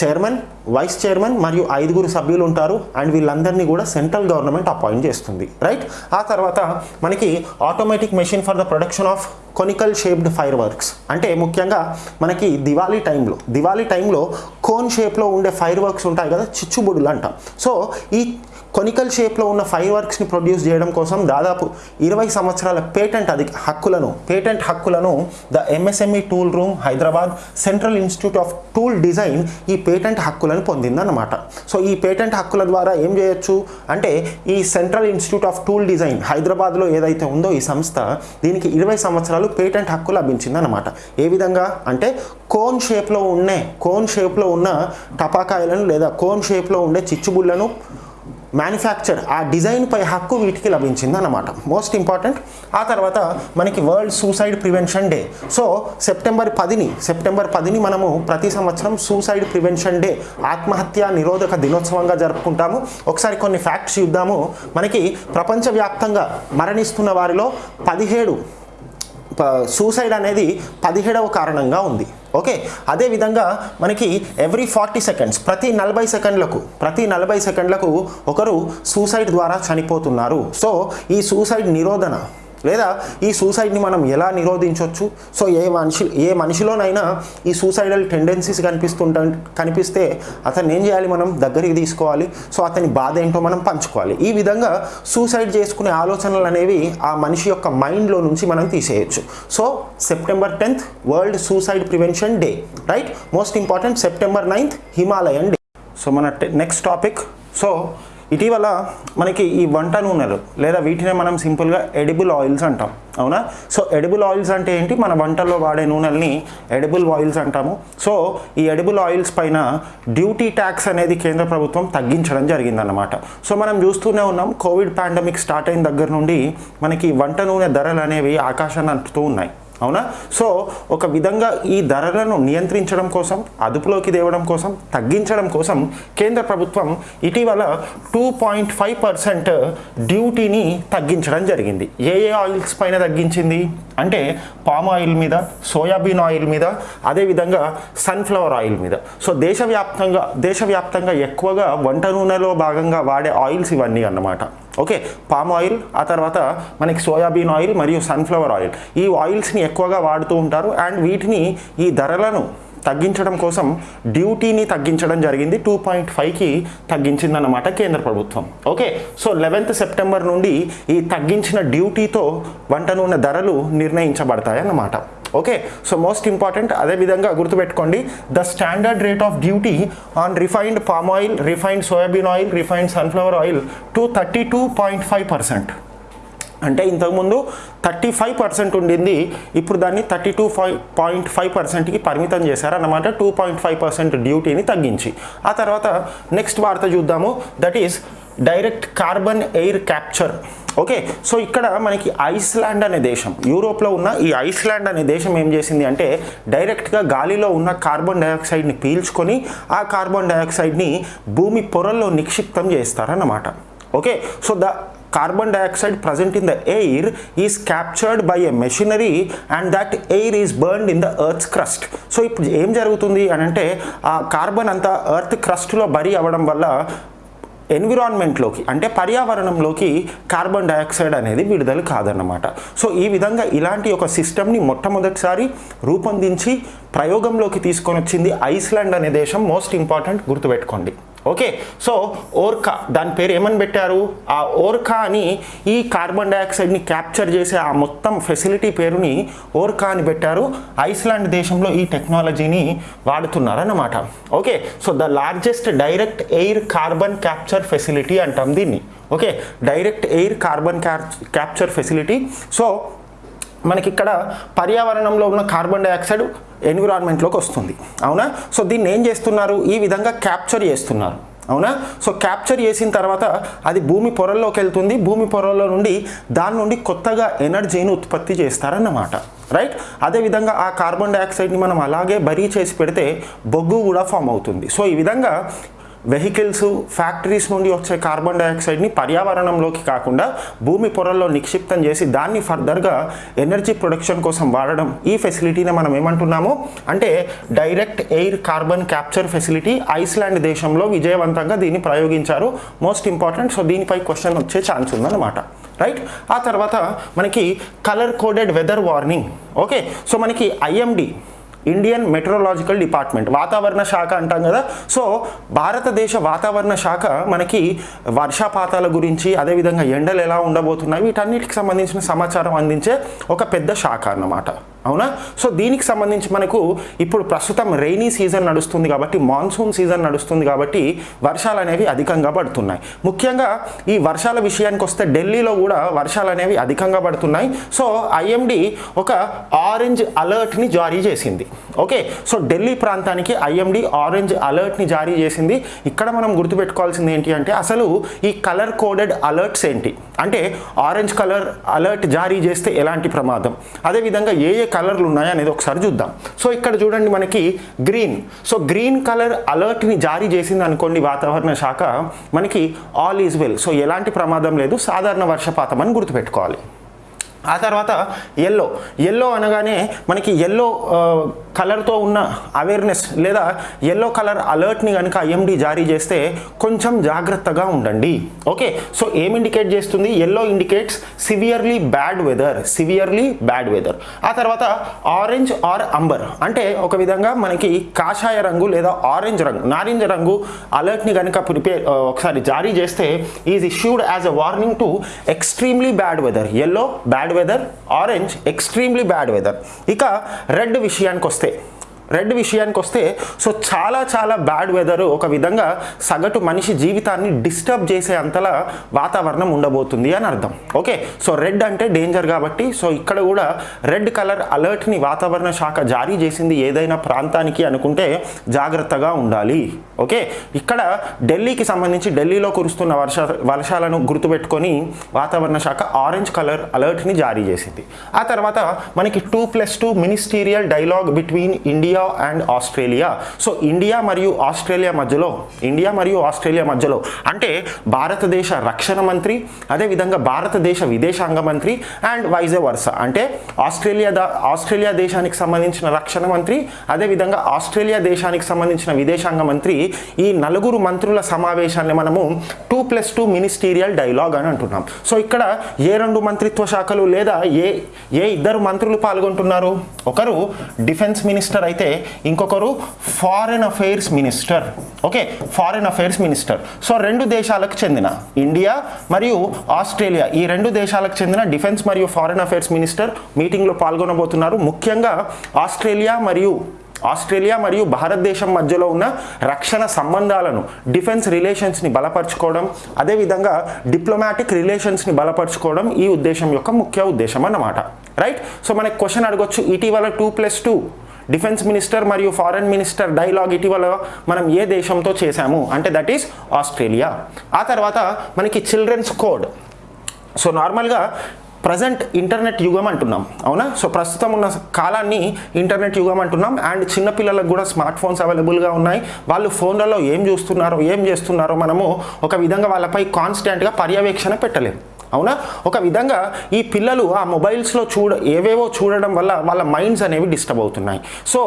చైర్మన్ వైస్ చైర్మన్ మరియు ఐదుగురు సభ్యులు ఉంటారు అండ్ వీళ్ళందరినీ కూడా సెంట్రల్ గవర్నమెంట్ అపాయింట్ చేస్తుంది. రైట్ ఆ తర్వాత మనకి automatic machine for the production of conical shaped fireworks అంటే ముఖ్యంగా మనకి దివాళీ టైంలో దివాళీ టైంలో కోన్ షేప్లో ఉండే ఫైర్ వర్క్స్ ఉంటాయి కదా చిచ్చుబుడులు అంటాం. సో ఈ కొనికల్ షేప్లో ఉన్న ఫైర్ వర్క్స్ని ప్రొడ్యూస్ చేయడం కోసం దాదాపు ఇరవై సంవత్సరాల పేటెంట్ అధిక హక్కులను పేటెంట్ హక్కులను the MSME tool room Hyderabad central institute of tool design ఈ పేటెంట్ హక్కులను పొందిందన్నమాట. సో ఈ పేటెంట్ హక్కుల ద్వారా ఏం చేయొచ్చు అంటే ఈ central institute of tool design హైదరాబాద్లో ఏదైతే ఉందో ఈ సంస్థ దీనికి ఇరవై సంవత్సరాలు పేటెంట్ హక్కు లభించిందన్నమాట. ఏ విధంగా అంటే కోన్ షేప్లో ఉండే కోన్ షేప్లో ఉన్న టపాకాయలను లేదా కోన్ షేప్లో ఉండే చిచ్చుబుళ్ళను మ్యానుఫ్యాక్చర్ ఆ డిజైన్పై హక్కు వీటికి లభించింది అన్నమాట మోస్ట్ ఇంపార్టెంట్ ఆ తర్వాత మనకి world suicide prevention day so September పదిని September పదిని మనము ప్రతి సంవత్సరం సూసైడ్ ప్రివెన్షన్ డే ఆత్మహత్య నిరోధక దినోత్సవంగా జరుపుకుంటాము. ఒకసారి కొన్ని ఫ్యాక్ట్స్ చూద్దాము. మనకి ప్రపంచవ్యాప్తంగా మరణిస్తున్న వారిలో పదిహేడు సూసైడ్ అనేది పదిహేడవ కారణంగా ఉంది. ఓకే అదేవిధంగా మనకి ఎవ్రీ ఫార్టీ సెకండ్స్ ప్రతి నలభై సెకండ్లకు ప్రతి నలభై సెకండ్లకు ఒకరు సూసైడ్ ద్వారా చనిపోతున్నారు. సో ఈ సూసైడ్ నిరోధన లేదా ఈ సూసైడ్ని మనం ఎలా నిరోధించవచ్చు సో ఏ మనిషి ఏ మనిషిలోనైనా ఈ సూసైడల్ టెండెన్సీస్ కనిపిస్తుంట కనిపిస్తే అతన్ని ఏం చేయాలి మనం? దగ్గరికి తీసుకోవాలి. సో అతని బాధ ఏంటో మనం పంచుకోవాలి. ఈ విధంగా సూసైడ్ చేసుకునే ఆలోచనలు అనేవి ఆ మనిషి యొక్క మైండ్లో నుంచి మనం తీసేయచ్చు. So September tenth world suicide prevention day right most important September ninth Himalayan day so మన నెక్స్ట్ టాపిక్ సో ఇటీవల మనకి ఈ వంట నూనెలు లేదా వీటినే మనం సింపుల్గా ఎడిబుల్ ఆయిల్స్ అంటాం అవునా? సో ఎడిబుల్ ఆయిల్స్ అంటే ఏంటి? మన వంటల్లో వాడే నూనెల్ని ఎడిబుల్ ఆయిల్స్ అంటాము. సో ఈ ఎడిబుల్ ఆయిల్స్ పైన డ్యూటీ ట్యాక్స్ అనేది కేంద్ర ప్రభుత్వం తగ్గించడం జరిగిందన్నమాట. సో మనం చూస్తూనే ఉన్నాం కోవిడ్ పాండమిక్ స్టార్ట్ అయిన దగ్గర నుండి మనకి వంట నూనె ధరలు అనేవి ఆకాశాన్ని అంటుతూ ఉన్నాయి. అవునా? సో ఒక విధంగా ఈ ధరలను నియంత్రించడం కోసం అదుపులోకి తేవడం కోసం తగ్గించడం కోసం కేంద్ర ప్రభుత్వం ఇటీవల టూ పాయింట్ ఫైవ్ పర్సెంట్ డ్యూటీని తగ్గించడం జరిగింది. ఏ ఏ ఆయిల్స్ పైన తగ్గించింది? అంటే పామ్ ఆయిల్ మీద సోయాబీన్ ఆయిల్ మీద అదేవిధంగా సన్ఫ్లవర్ ఆయిల్ మీద. సో దేశవ్యాప్తంగా దేశవ్యాప్తంగా ఎక్కువగా వంట నూనెలో భాగంగా వాడే ఆయిల్స్ ఇవన్నీ అన్నమాట. ఓకే పామ్ ఆయిల్ ఆ తర్వాత మనకి సోయాబీన్ ఆయిల్ మరియు సన్ఫ్లవర్ ఆయిల్. ఈ ఆయిల్స్ని ఎక్కువగా వాడుతూ ఉంటారు అండ్ వీటిని ఈ ధరలను తగ్గించడం కోసం డ్యూటీని తగ్గించడం జరిగింది. టూ పాయింట్ ఫైవ్కి తగ్గించిందన్నమాట కేంద్ర ప్రభుత్వం. ఓకే సో లెవెన్త్ సెప్టెంబర్ నుండి ఈ తగ్గించిన డ్యూటీతో వంట నూనె ధరలు నిర్ణయించబడతాయి అన్నమాట ఓకే సో మోస్ట్ ఇంపార్టెంట్ అదేవిధంగా గుర్తుపెట్టుకోండి. The standard rate of duty on refined palm oil refined soybean oil refined sunflower oil to thirty two point five percent అంటే ఇంతకుముందు థర్టీ ఫైవ్ పర్సెంట్ ఉండింది ఇప్పుడు దాన్ని thirty two five point five పర్సెంట్కి పరిమితం చేశారన్నమాట. టూ పాయింట్ ఫైవ్ పర్సెంట్ డ్యూటీని తగ్గించి. ఆ తర్వాత నెక్స్ట్ వార్త చూద్దాము. That is direct carbon air capture okay so ఇక్కడ మనకి ఐస్లాండ్ అనే దేశం యూరోప్లో ఉన్న ఈ ఐస్లాండ్ అనే దేశం ఏం చేసింది అంటే డైరెక్ట్గా గాలిలో ఉన్న కార్బన్ డైఆక్సైడ్ని పీల్చుకొని ఆ కార్బన్ డైఆక్సైడ్ని భూమి పొరల్లో నిక్షిప్తం చేస్తారన్నమాట. Okay so the carbon dioxide present in the air is captured by a machinery and that air is burned in the earth crust. So ఇప్పుడు ఏం జరుగుతుంది అని అంటే ఆ కార్బన్ అంతా ఎర్త్ క్రస్ట్లో బరి అవ్వడం వల్ల ఎన్విరాన్మెంట్లోకి అంటే పర్యావరణంలోకి కార్బన్ డయాక్సైడ్ అనేది విడుదల కాదన్నమాట. సో ఈ విధంగా ఇలాంటి ఒక సిస్టమ్ని మొట్టమొదటిసారి రూపొందించి ప్రయోగంలోకి తీసుకొని వచ్చింది ఐస్లాండ్ అనే దేశం మోస్ట్ ఇంపార్టెంట్ గుర్తుపెట్టుకోండి. ఓకే? సో ఓర్కా దాని పేరు ఏమని పెట్టారు? ఆ ఓర్కా అని ఈ కార్బన్ డయాక్సైడ్ని క్యాప్చర్ చేసే ఆ మొత్తం ఫెసిలిటీ పేరుని ఓర్కా అని పెట్టారు. ఐస్లాండ్ దేశంలో ఈ టెక్నాలజీని వాడుతున్నారన్నమాట. Okay? So the largest direct air carbon capture facility అంటాం దీన్ని okay direct air carbon capture facility so మనకి ఇక్కడ పర్యావరణంలో ఉన్న కార్బన్ డైఆక్సైడ్ ఎన్విరాన్మెంట్లోకి వస్తుంది. అవునా? సో దీన్ని ఏం చేస్తున్నారు? ఈ విధంగా క్యాప్చర్ చేస్తున్నారు. అవునా? సో క్యాప్చర్ చేసిన తర్వాత అది భూమి పొరల్లోకి వెళ్తుంది. భూమి పొరల్లో నుండి దాని నుండి కొత్తగా ఎనర్జీని ఉత్పత్తి చేస్తారన్నమాట. రైట్ అదేవిధంగా ఆ కార్బన్ డైఆక్సైడ్ని మనం అలాగే బరీ చేసి పెడితే బొగ్గు కూడా ఫామ్ అవుతుంది. సో ఈ విధంగా వెహికల్స్ ఫ్యాక్టరీస్ నుండి వచ్చే కార్బన్ డైఆక్సైడ్ని పర్యావరణంలోకి కాకుండా భూమి పొరల్లో నిక్షిప్తం చేసి దాన్ని ఫర్దర్గా ఎనర్జీ ప్రొడక్షన్ కోసం వాడడం ఈ ఫెసిలిటీని మనం ఏమంటున్నాము? అంటే direct air carbon capture facility Iceland దేశంలో విజయవంతంగా దీన్ని ప్రయోగించారు. Most important. సో దీనిపై క్వశ్చన్ వచ్చే ఛాన్స్ ఉందన్నమాట. రైట్? ఆ తర్వాత మనకి colour coded weather warning. Okay? So మనకి ఐఎండి ఇండియన్ మెట్రోలాజికల్ డిపార్ట్మెంట్ వాతావరణ శాఖ అంటాం కదా. సో భారతదేశ వాతావరణ శాఖ మనకి వర్షపాతాల గురించి అదేవిధంగా ఎండలు ఎలా ఉండబోతున్నాయి వీటన్నిటికి సంబంధించిన సమాచారం అందించే ఒక పెద్ద శాఖ అన్నమాట. అవునా? సో దీనికి సంబంధించి మనకు ఇప్పుడు ప్రస్తుతం రెయినీ సీజన్ నడుస్తుంది కాబట్టి మాన్సూన్ సీజన్ నడుస్తుంది కాబట్టి వర్షాలు అనేవి అధికంగా పడుతున్నాయి. ముఖ్యంగా ఈ వర్షాల విషయానికి వస్తే ఢిల్లీలో కూడా వర్షాలు అనేవి అధికంగా పడుతున్నాయి. సో ఐఎండి ఒక ఆరెంజ్ అలర్ట్ని జారీ చేసింది. ఓకే? సో ఢిల్లీ ప్రాంతానికి ఐఎండి ఆరెంజ్ అలర్ట్ని జారీ చేసింది. ఇక్కడ మనం గుర్తుపెట్టుకోవాల్సింది ఏంటి అంటే అసలు ఈ కలర్ కోడెడ్ అలర్ట్స్ ఏంటి? అంటే ఆరెంజ్ కలర్ అలర్ట్ జారీ చేస్తే ఎలాంటి ప్రమాదం? అదేవిధంగా ఏ ఏ కలర్లు ఉన్నాయా అనేది ఒకసారి చూద్దాం. సో ఇక్కడ చూడండి మనకి గ్రీన్. సో గ్రీన్ కలర్ అలర్ట్ని జారీ చేసింది అనుకోండి వాతావరణ శాఖ మనకి ఆల్ ఈజ్ వెల్. సో ఎలాంటి ప్రమాదం లేదు సాధారణ వర్షపాతం అని గుర్తుపెట్టుకోవాలి. ఆ తర్వాత ఎల్లో ఎల్లో అనగానే మనకి ఎల్లో కలర్తో ఉన్న అవేర్నెస్ లేదా ఎల్లో కలర్ అలర్ట్ని కనుక ఐఎండి జారీ చేస్తే కొంచెం జాగ్రత్తగా ఉండండి. ఓకే సో ఏం ఇండికేట్ చేస్తుంది? Yellow indicates severely bad weather severely bad weather ఆ తర్వాత ఆరెంజ్ ఆర్ అంబర్ అంటే ఒక విధంగా మనకి కాషాయ రంగు లేదా ఆరెంజ్ రంగు నారింజ రంగు అలర్ట్ని కనుక ప్రిపేర్ ఒకసారి జారీ చేస్తే is issued as a warning to extremely bad weather yellow bad weather orange extremely bad weather ఇక రెడ్ విషయానికి వస్తే రెడ్ విషయానికి వస్తే సో చాలా చాలా బ్యాడ్ వెదర్ ఒక విధంగా సగటు మనిషి జీవితాన్ని డిస్టర్బ్ చేసే అంతలా వాతావరణం ఉండబోతుంది అని అర్థం. ఓకే? సో రెడ్ అంటే డేంజర్ కాబట్టి సో ఇక్కడ కూడా రెడ్ కలర్ అలర్ట్ని వాతావరణ శాఖ జారీ చేసింది ఏదైనా ప్రాంతానికి అనుకుంటే జాగ్రత్తగా ఉండాలి. ఓకే? ఇక్కడ ఢిల్లీకి సంబంధించి ఢిల్లీలో కురుస్తున్న వర్ష వర్షాలను గుర్తుపెట్టుకొని వాతావరణ శాఖ ఆరెంజ్ కలర్ అలర్ట్ని జారీ చేసింది. ఆ తర్వాత మనకి two plus two ministerial dialogue between India and Australia. So India మరియు ఆస్ట్రేలియా మధ్యలో ఇండియా మరియు ఆస్ట్రేలియా మధ్యలో అంటే భారతదేశ రక్షణ మంత్రి అదేవిధంగా భారతదేశ విదేశాంగ మంత్రి అండ్ వైజే వర్స. అంటే ఆస్ట్రేలియా ఆస్ట్రేలియా దేశానికి సంబంధించిన రక్షణ మంత్రి అదేవిధంగా ఆస్ట్రేలియా దేశానికి సంబంధించిన విదేశాంగ మంత్రి ఈ నలుగురు మంత్రుల సమావేశాన్ని మనము two plus two ministerial dialogue అని అంటున్నాం. సో ఇక్కడ ఏ రెండు మంత్రిత్వ శాఖలు లేదా ఏ ఏ ఇద్దరు మంత్రులు పాల్గొంటున్నారు? ఒకరు డిఫెన్స్ మినిస్టర్ అయితే ఇంకొకరు foreign affairs minister okay foreign affairs minister so రెండు దేశాలకు చెందిన ఇండియా మరియు ఆస్ట్రేలియా ఈ రెండు దేశాలకు చెందిన డిఫెన్స్ మరియు ఫారెన్ అఫైర్స్ మినిస్టర్ మీటింగ్లో పాల్గొనబోతున్నారు. ముఖ్యంగా ఆస్ట్రేలియా మరియు ఆస్ట్రేలియా మరియు భారతదేశం మధ్యలో ఉన్న రక్షణ సంబంధాలను డిఫెన్స్ రిలేషన్స్ని బలపరచుకోవడం అదేవిధంగా డిప్లొమాటిక్ రిలేషన్స్ని బలపరచుకోవడం ఈ ఉద్దేశం యొక్క ముఖ్య ఉద్దేశం అన్నమాట. రైట్ సో మనకి క్వశ్చన్ అడగొచ్చు. ఇటీవల two plus two defence minister మరియు ఫారెన్ మినిస్టర్ డైలాగ్ ఇటీవల మనం ఏ దేశంతో చేశాము? అంటే దట్ ఈస్ ఆస్ట్రేలియా. ఆ తర్వాత మనకి చిల్డ్రన్స్ కోడ్. సో నార్మల్గా ప్రజెంట్ ఇంటర్నెట్ యుగం అంటున్నాం. అవునా? సో ప్రస్తుతం ఉన్న కాలాన్ని ఇంటర్నెట్ యుగం అంటున్నాం. అండ్ చిన్నపిల్లలకు కూడా స్మార్ట్ ఫోన్స్ అవైలబుల్గా ఉన్నాయి. వాళ్ళు ఫోన్లలో ఏం చూస్తున్నారో ఏం చేస్తున్నారో మనము ఒక విధంగా వాళ్ళపై కాన్స్టెంట్గా పర్యవేక్షణ పెట్టలేము అవునా? ఒక విధంగా ఈ పిల్లలు ఆ మొబైల్స్లో చూడ ఏవేవో చూడడం వల్ల వాళ్ళ మైండ్స్ అనేవి డిస్టర్బ్ అవుతున్నాయి. సో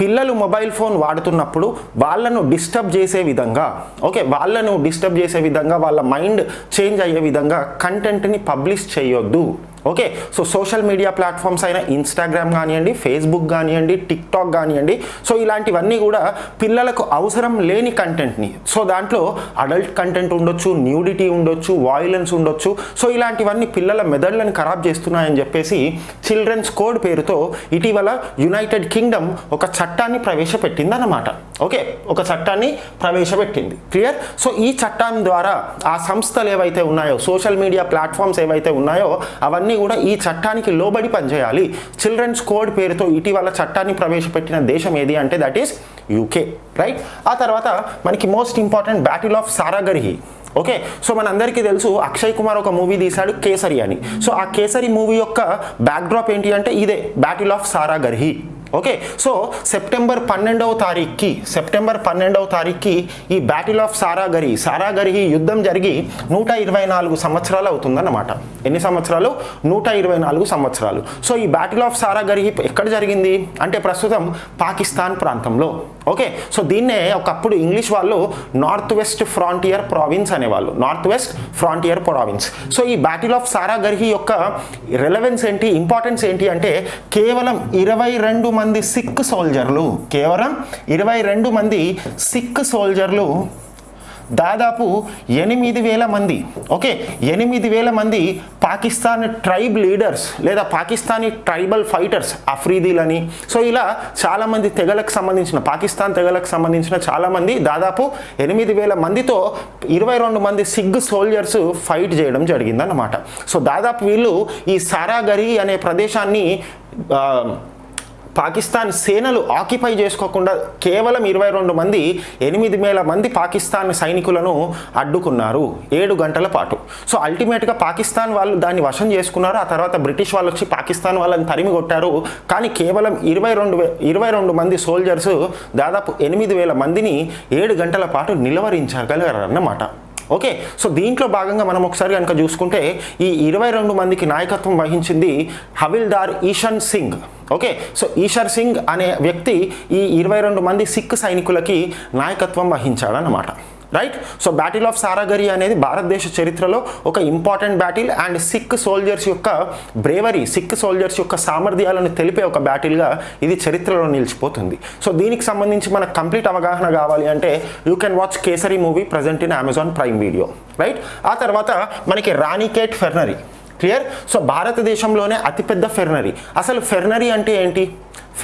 పిల్లలు మొబైల్ ఫోన్ వాడుతున్నప్పుడు వాళ్ళను డిస్టర్బ్ చేసే విధంగా ఓకే వాళ్ళను డిస్టర్బ్ చేసే విధంగా వాళ్ళ మైండ్ చేంజ్ అయ్యే విధంగా కంటెంట్ని పబ్లిష్ చేయొద్దు. Okay so social media platforms అయిన ఇన్స్టాగ్రామ్ కానివ్వండి ఫేస్బుక్ కానివ్వండి టిక్టాక్ కానివ్వండి సో ఇలాంటివన్నీ కూడా పిల్లలకు అవసరం లేని కంటెంట్ని. సో దాంట్లో అడల్ట్ కంటెంట్ ఉండొచ్చు న్యూడిటీ ఉండొచ్చు వాయిలెన్స్ ఉండొచ్చు. సో ఇలాంటివన్నీ పిల్లల మెదళ్ళని ఖరాబ్ చేస్తున్నాయని చెప్పేసి చిల్డ్రన్స్ కోడ్ పేరుతో ఇటీవల యునైటెడ్ కింగ్డమ్ ఒక చట్టాన్ని ప్రవేశపెట్టింది అన్నమాట ఓకే ఒక చట్టాన్ని ప్రవేశపెట్టింది. క్లియర్? సో ఈ చట్టం ద్వారా ఆ సంస్థలు ఏవైతే ఉన్నాయో సోషల్ మీడియా ప్లాట్ఫామ్స్ ఏవైతే ఉన్నాయో అవన్నీ కూడా ఈ చట్టానికి లోబడి పనిచేయాలి. చిల్డ్రన్స్ కోడ్ పేరుతో ఇటీవల చట్టాన్ని ప్రవేశపెట్టిన దేశం ఏది అంటే దట్ ఈస్ యూకే రైట్ ఆ తర్వాత మనకి most important battle of Saragarhi okay so మనందరికీ తెలుసు అక్షయ్ కుమార్ ఒక మూవీ తీశాడు కేసరి అని. సో ఆ కేసరి మూవీ యొక్క బ్యాక్డ్రాప్ ఏంటి అంటే ఇదే battle of Saragarhi okay so September పన్నెండవ తారీఖుకి సెప్టెంబర్ పన్నెండవ తారీఖుకి ఈ బ్యాటిల్ ఆఫ్ సారాగరి సారాగరి యుద్ధం జరిగి నూట ఇరవై నాలుగు సంవత్సరాలు అవుతుందన్నమాట. ఎన్ని సంవత్సరాలు? నూట ఇరవై నాలుగు సంవత్సరాలు. సో ఈ బ్యాటిల్ ఆఫ్ సారాగరి ఎక్కడ జరిగింది? అంటే ప్రస్తుతం పాకిస్తాన్ ప్రాంతంలో. ఓకే సో దీన్నే ఒకప్పుడు ఇంగ్లీష్ వాళ్ళు నార్త్ వెస్ట్ ఫ్రాంటియర్ ప్రావిన్స్ అనేవాళ్ళు. North west frontier province so ఈ బ్యాటిల్ ఆఫ్ సారాగర్హి యొక్క రెలవెన్స్ ఏంటి ఇంపార్టెన్స్ ఏంటి అంటే కేవలం ఇరవై రెండు మంది సిక్ సోల్జర్లు. కేవలం ఇరవై రెండు మంది సిక్ సోల్జర్లు. దాదాపు ఎనిమిది వేల మంది. ఓకే ఎనిమిది వేల మంది పాకిస్తాన్ ట్రైబ్ లీడర్స్ లేదా పాకిస్తానీ ట్రైబల్ ఫైటర్స్ అఫ్రీదీలని. సో ఇలా చాలామంది తెగలకు సంబంధించిన పాకిస్తాన్ తెగలకు సంబంధించిన చాలామంది దాదాపు ఎనిమిది వేల మందితో ఇరవై రెండు మంది సిగ్ సోల్జర్స్ ఫైట్ చేయడం జరిగిందన్నమాట. సో దాదాపు వీళ్ళు ఈ సారాగరి అనే ప్రదేశాన్ని పాకిస్తాన్ సేనలు ఆక్యుపై చేసుకోకుండా కేవలం ఇరవై రెండు మంది ఎనిమిది వేల మంది పాకిస్తాన్ సైనికులను అడ్డుకున్నారు ఏడు గంటల పాటు. సో అల్టిమేట్గా పాకిస్తాన్ వాళ్ళు దాన్ని వశం చేసుకున్నారు ఆ తర్వాత బ్రిటిష్ వాళ్ళు వచ్చి పాకిస్తాన్ వాళ్ళని తరిమి కొట్టారు. కానీ కేవలం ఇరవై రెండు ఇరవై రెండు మంది సోల్జర్స్ దాదాపు ఎనిమిది వేల మందిని ఏడు గంటల పాటు నిలవరించగలిగారన్నమాట ఓకే సో దీంట్లో భాగంగా మనం ఒకసారి కనుక చూసుకుంటే ఈ ఇరవై రెండు మందికి నాయకత్వం వహించింది హవిల్దార్ ఈషన్ సింగ్. ఓకే సో ఈషర్ సింగ్ అనే వ్యక్తి ఈ ఇరవై రెండు మంది సిక్ సైనికులకి నాయకత్వం వహించాడనమాట right so battle of Saragarhi అనేది భారతదేశ చరిత్రలో ఒక important battle and Sikh soldiers యొక్క బ్రేవరీ సిక్ సోల్జర్స్ యొక్క సామర్థ్యాలను తెలిపే ఒక బ్యాటిల్గా ఇది చరిత్రలో నిలిచిపోతుంది. సో దీనికి సంబంధించి మనకు కంప్లీట్ అవగాహన కావాలి అంటే you can watch Kesari movie present in Amazon Prime Video right ఆ తర్వాత మనకి రాణికేట్ ఫెర్నరీ క్లియర్ సో భారతదేశంలోనే అతిపెద్ద ఫెర్నరీ అసలు ఫెర్నరీ అంటే ఏంటి?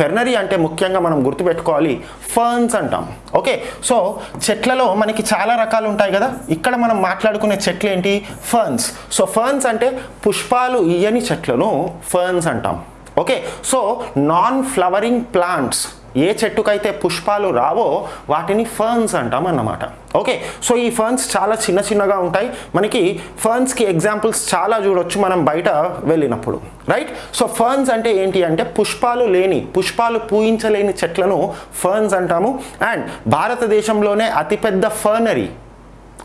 ఫెర్నరీ అంటే ముఖ్యంగా మనం గుర్తుపెట్టుకోవాలి ఫర్న్స్ అంటాం. ఓకే? సో చెట్లలో మనకి చాలా రకాలు ఉంటాయి కదా? ఇక్కడ మనం మాట్లాడుకునే చెట్లు ఏంటి? ఫర్న్స్. సో ఫర్న్స్ అంటే పుష్పాలు ఇయ్యని చెట్లను ఫర్న్స్ అంటాం. Okay? So non flowering plants ఏ చెట్టుకైతే పుష్పాలు రావో వాటిని ఫర్న్స్ అంటాం అన్నమాట. ఓకే సో ఈ ఫర్న్స్ చాలా చిన్న చిన్నగా ఉంటాయి. మనకి ఫర్న్స్కి ఎగ్జాంపుల్స్ చాలా చూడొచ్చు మనం బయట వెళ్ళినప్పుడు. రైట్ సో ఫర్న్స్ అంటే ఏంటి అంటే పుష్పాలు లేని పుష్పాలు పూయించలేని చెట్లను ఫర్న్స్ అంటాము. అండ్ భారతదేశంలోనే అతిపెద్ద ఫర్నరీ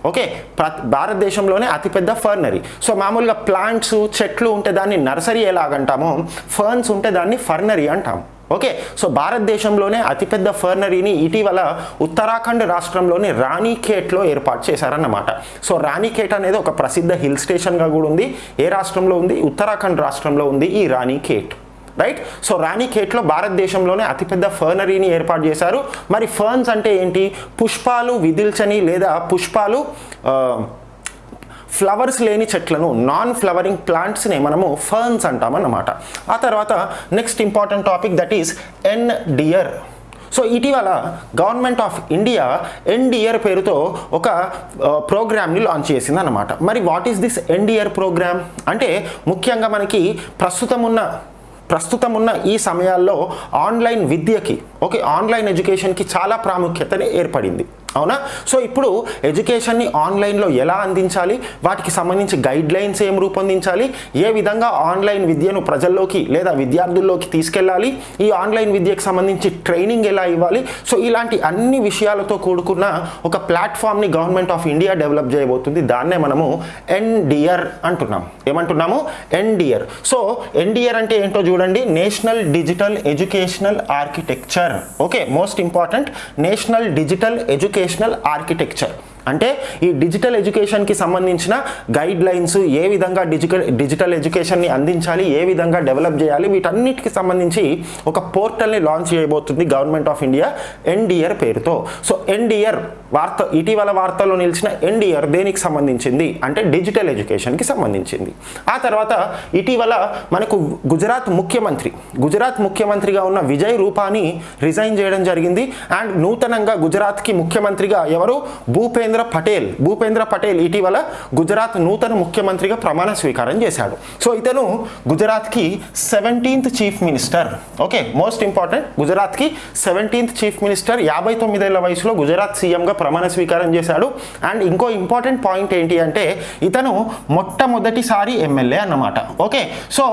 ఓకే భారతదేశంలోనే అతిపెద్ద ఫర్నరీ సో మామూలుగా ప్లాంట్స్ చెట్లు ఉంటే దాన్ని నర్సరీ ఎలాగంటామో? ఫర్న్స్ ఉంటే దాన్ని ఫర్నరీ అంటాము. ఓకే సో భారతదేశంలోనే అతిపెద్ద ఫర్నరీని ఇటీవల ఉత్తరాఖండ్ రాష్ట్రంలోని రాణిఖేట్లో ఏర్పాటు చేశారన్నమాట. సో రాణిఖేట్ అనేది ఒక ప్రసిద్ధ హిల్ స్టేషన్గా కూడా ఉంది. ఏ రాష్ట్రంలో ఉంది? ఉత్తరాఖండ్ రాష్ట్రంలో ఉంది ఈ రాణిఖేట్. రైట్? సో రాణిఖేట్లో భారతదేశంలోనే అతిపెద్ద ఫర్నరీని ఏర్పాటు చేశారు. మరి ఫర్న్స్ అంటే ఏంటి? పుష్పాలు విదిల్చని లేదా పుష్పాలు ఫ్లవర్స్ లేని చెట్లను నాన్ ఫ్లవరింగ్ ప్లాంట్స్ని మనము ఫర్న్స్ అంటామన్నమాట. ఆ తర్వాత next important topic that is NDEAR so ఇటీవల గవర్నమెంట్ ఆఫ్ ఇండియా ఎన్డిఆర్ పేరుతో ఒక ప్రోగ్రామ్ని లాంచ్ చేసింది అనమాట మరి what is this NDEAR program అంటే ముఖ్యంగా మనకి ప్రస్తుతం ఉన్న ప్రస్తుతం ఉన్న ఈ సమయాల్లో ఆన్లైన్ విద్యకి ఓకే ఆన్లైన్ ఎడ్యుకేషన్కి చాలా ప్రాముఖ్యతని ఏర్పడింది. అవునా? సో ఇప్పుడు ఎడ్యుకేషన్ని ఆన్లైన్లో ఎలా అందించాలి? వాటికి సంబంధించి గైడ్ లైన్స్ ఏం రూపొందించాలి? ఏ విధంగా ఆన్లైన్ విద్యను ప్రజల్లోకి లేదా విద్యార్థుల్లోకి తీసుకెళ్ళాలి? ఈ ఆన్లైన్ విద్యకు సంబంధించి ట్రైనింగ్ ఎలా ఇవ్వాలి? సో ఇలాంటి అన్ని విషయాలతో కూడుకున్న ఒక ప్లాట్ఫామ్ని గవర్నమెంట్ ఆఫ్ ఇండియా డెవలప్ చేయబోతుంది. దాన్నే మనము ఎన్డిఆర్ అంటున్నాం. ఏమంటున్నాము? ఎన్డిఆర్. సో ఎన్డిఆర్ అంటే ఏంటో చూడండి. National digital educational architecture. Okay? Most important. National digital education educational architecture అంటే ఈ డిజిటల్ ఎడ్యుకేషన్కి సంబంధించిన గైడ్ లైన్స్ ఏ విధంగా డిజిటల్ డిజిటల్ ఎడ్యుకేషన్ని అందించాలి ఏ విధంగా డెవలప్ చేయాలి వీటన్నిటికి సంబంధించి ఒక పోర్టల్ని లాంచ్ చేయబోతుంది గవర్నమెంట్ ఆఫ్ ఇండియా ఎన్డీఆర్ పేరుతో. సో ఎన్డిఆర్ వార్త ఇటీవల వార్తల్లో నిలిచిన ఎన్డిఆర్ దేనికి సంబంధించింది? అంటే డిజిటల్ ఎడ్యుకేషన్కి సంబంధించింది. ఆ తర్వాత ఇటీవల మనకు గుజరాత్ ముఖ్యమంత్రి గుజరాత్ ముఖ్యమంత్రిగా ఉన్న విజయ్ రూపాని రిజైన్ చేయడం జరిగింది. అండ్ నూతనంగా గుజరాత్కి ముఖ్యమంత్రిగా ఎవరు? భూపేంద్ర పటేల్ భూపేంద్ర పటేల్ ఇటీవల గుజరాత్ నూతన ముఖ్యమంత్రిగా ప్రమాణ స్వీకారం చేశాడు. సో ఇతను గుజరాత్కి seventeenth chief minister okay most important గుజరాత్కి seventeenth chief minister యాభై తొమ్మిదేళ్ళ వయసులో గుజరాత్ సీఎంగా ప్రమాణ స్వీకారం చేశాడు. అండ్ ఇంకో ఇంపార్టెంట్ పాయింట్ ఏంటి అంటే ఇతను మొట్టమొదటిసారి ఎమ్మెల్యే అన్నమాట. Okay so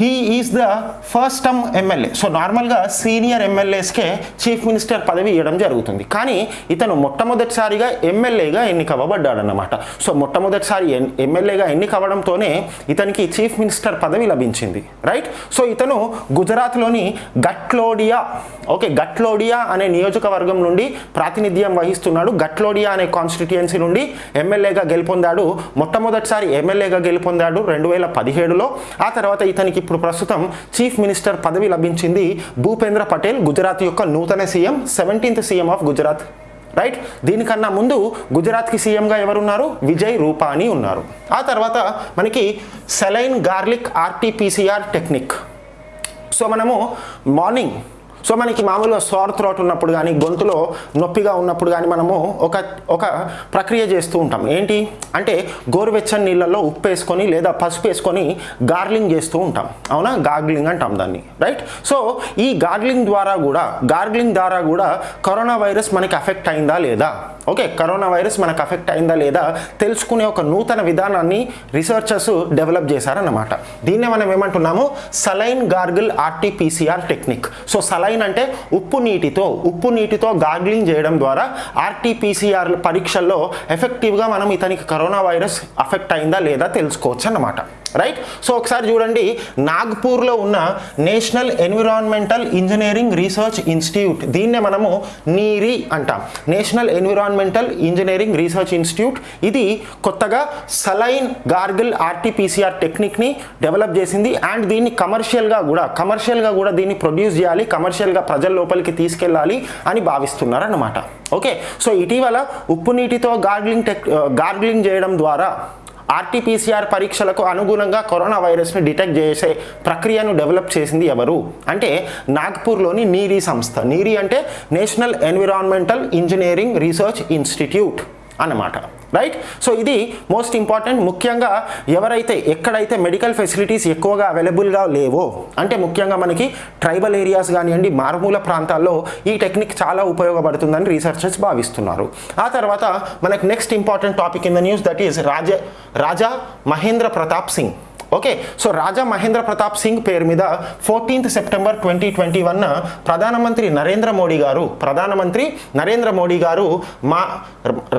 he is the first term MLA. So నార్మల్గా సీనియర్ ఎమ్మెల్యేస్కే చీఫ్ మినిస్టర్ పదవి ఇవ్వడం జరుగుతుంది. కానీ ఇతను మొట్టమొదటిసారిగా ఎమ్మెల్యే ఎమ్మెల్యేగా ఎన్నికవ్వబడ్డాడన్నమాట సో మొట్టమొదటిసారి ఎన్- ఎమ్మెల్యేగా ఎన్నికవ్వడంతోనే ఇతనికి చీఫ్ మినిస్టర్ పదవి లభించింది. రైట్? సో ఇతను గుజరాత్లోని గట్లోడియా ఓకే గట్లోడియా అనే నియోజకవర్గం నుండి ప్రాతినిధ్యం వహిస్తున్నాడు. గట్లోడియా అనే కాన్స్టిట్యుయెన్సీ నుండి ఎమ్మెల్యేగా గెలుపొందాడు. మొట్టమొదటిసారి ఎమ్మెల్యేగా గెలుపొందాడు రెండు వేల పదిహేడులో. ఆ తర్వాత ఇతనికి ఇప్పుడు ప్రస్తుతం చీఫ్ మినిస్టర్ పదవి లభించింది భూపేంద్ర పటేల్ గుజరాత్ యొక్క నూతన CM seventeenth CM of Gujarat. Right దీనికన్నా ముందు గుజరాత్కి సీఎంగా ఎవరున్నారు? విజయ్ రూపానీ ఉన్నారు. ఆ తర్వాత మనకి saline gargle RTPCR technique. So మనము మార్నింగ్ సో మనకి మామూలుగా సోర్ త్రోట్ ఉన్నప్పుడు కానీ గొంతులో నొప్పిగా ఉన్నప్పుడు కానీ మనము ఒక ఒక ప్రక్రియ చేస్తూ ఉంటాం. ఏంటి? అంటే గోరువెచ్చని నీళ్ళల్లో ఉప్పు వేసుకొని లేదా పసుపు వేసుకొని గార్లింగ్ చేస్తూ ఉంటాం. అవునా? గార్గ్లింగ్ అంటాం దాన్ని. రైట్? సో ఈ గార్గ్లింగ్ ద్వారా కూడా గార్గ్లింగ్ ద్వారా కూడా కరోనా వైరస్ మనకి అఫెక్ట్ అయిందా లేదా? ఓకే కరోనా వైరస్ మనకు అఫెక్ట్ అయిందా లేదా తెలుసుకునే ఒక నూతన విధానాన్ని రీసెర్చర్స్ డెవలప్ చేశారన్నమాట. దీన్నే మనం ఏమంటున్నాము? Saline gargle RTPCR technique so saline అంటే ఉప్పు నీటితో ఉప్పు నీటితో గార్గ్లింగ్ చేయడం ద్వారా ఆర్టీపీసీఆర్ పరీక్షల్లో ఎఫెక్టివ్గా మనం ఇతనికి కరోనా వైరస్ అఫెక్ట్ అయిందా లేదా తెలుసుకోవచ్చు అన్నమాట. రైట్ సో ఒకసారి చూడండి. నాగ్పూర్లో ఉన్న national environmental engineering research institute దీన్నే మనము నీరి అంటాం. National environmental engineering research institute ఇది కొత్తగా సలైన్ గార్గిల్ ఆర్టీపీసీఆర్ టెక్నిక్ని డెవలప్ చేసింది. అండ్ దీన్ని కమర్షియల్గా కూడా కమర్షియల్గా కూడా దీన్ని ప్రొడ్యూస్ చేయాలి. కమర్షియల్ కమర్షియల్గా ప్రజల లోపలికి తీసుకెళ్ళాలి అని భావిస్తున్నారు అన్నమాట ఓకే? సో ఇటీవల ఉప్పు నీటితో గార్గ్లింగ్ టెక్ గార్గ్లింగ్ చేయడం ద్వారా ఆర్టీపీసీఆర్ పరీక్షలకు అనుగుణంగా కరోనా వైరస్ని డిటెక్ట్ చేసే ప్రక్రియను డెవలప్ చేసింది ఎవరు? అంటే నాగ్పూర్లోని నీరీ సంస్థ. నీరీ అంటే national environmental engineering research institute అన్నమాట. రైట్ సో ఇది మోస్ట్ ఇంపార్టెంట్ ముఖ్యంగా ఎవరైతే ఎక్కడైతే మెడికల్ ఫెసిలిటీస్ ఎక్కువగా అవైలబుల్గా లేవో అంటే ముఖ్యంగా మనకి ట్రైబల్ ఏరియాస్ కానివ్వండి మారుమూల ప్రాంతాల్లో ఈ టెక్నిక్ చాలా ఉపయోగపడుతుందని రీసెర్చర్స్ భావిస్తున్నారు. ఆ తర్వాత మనకి next important topic in the news that is Raja Raja Mahendra Pratap Singh. Okay so Raja Mahendra Pratap Singh పేరు మీద fourteenth September twenty twenty one ప్రధానమంత్రి నరేంద్ర మోడీ గారు ప్రధానమంత్రి నరేంద్ర మోడీ గారు మా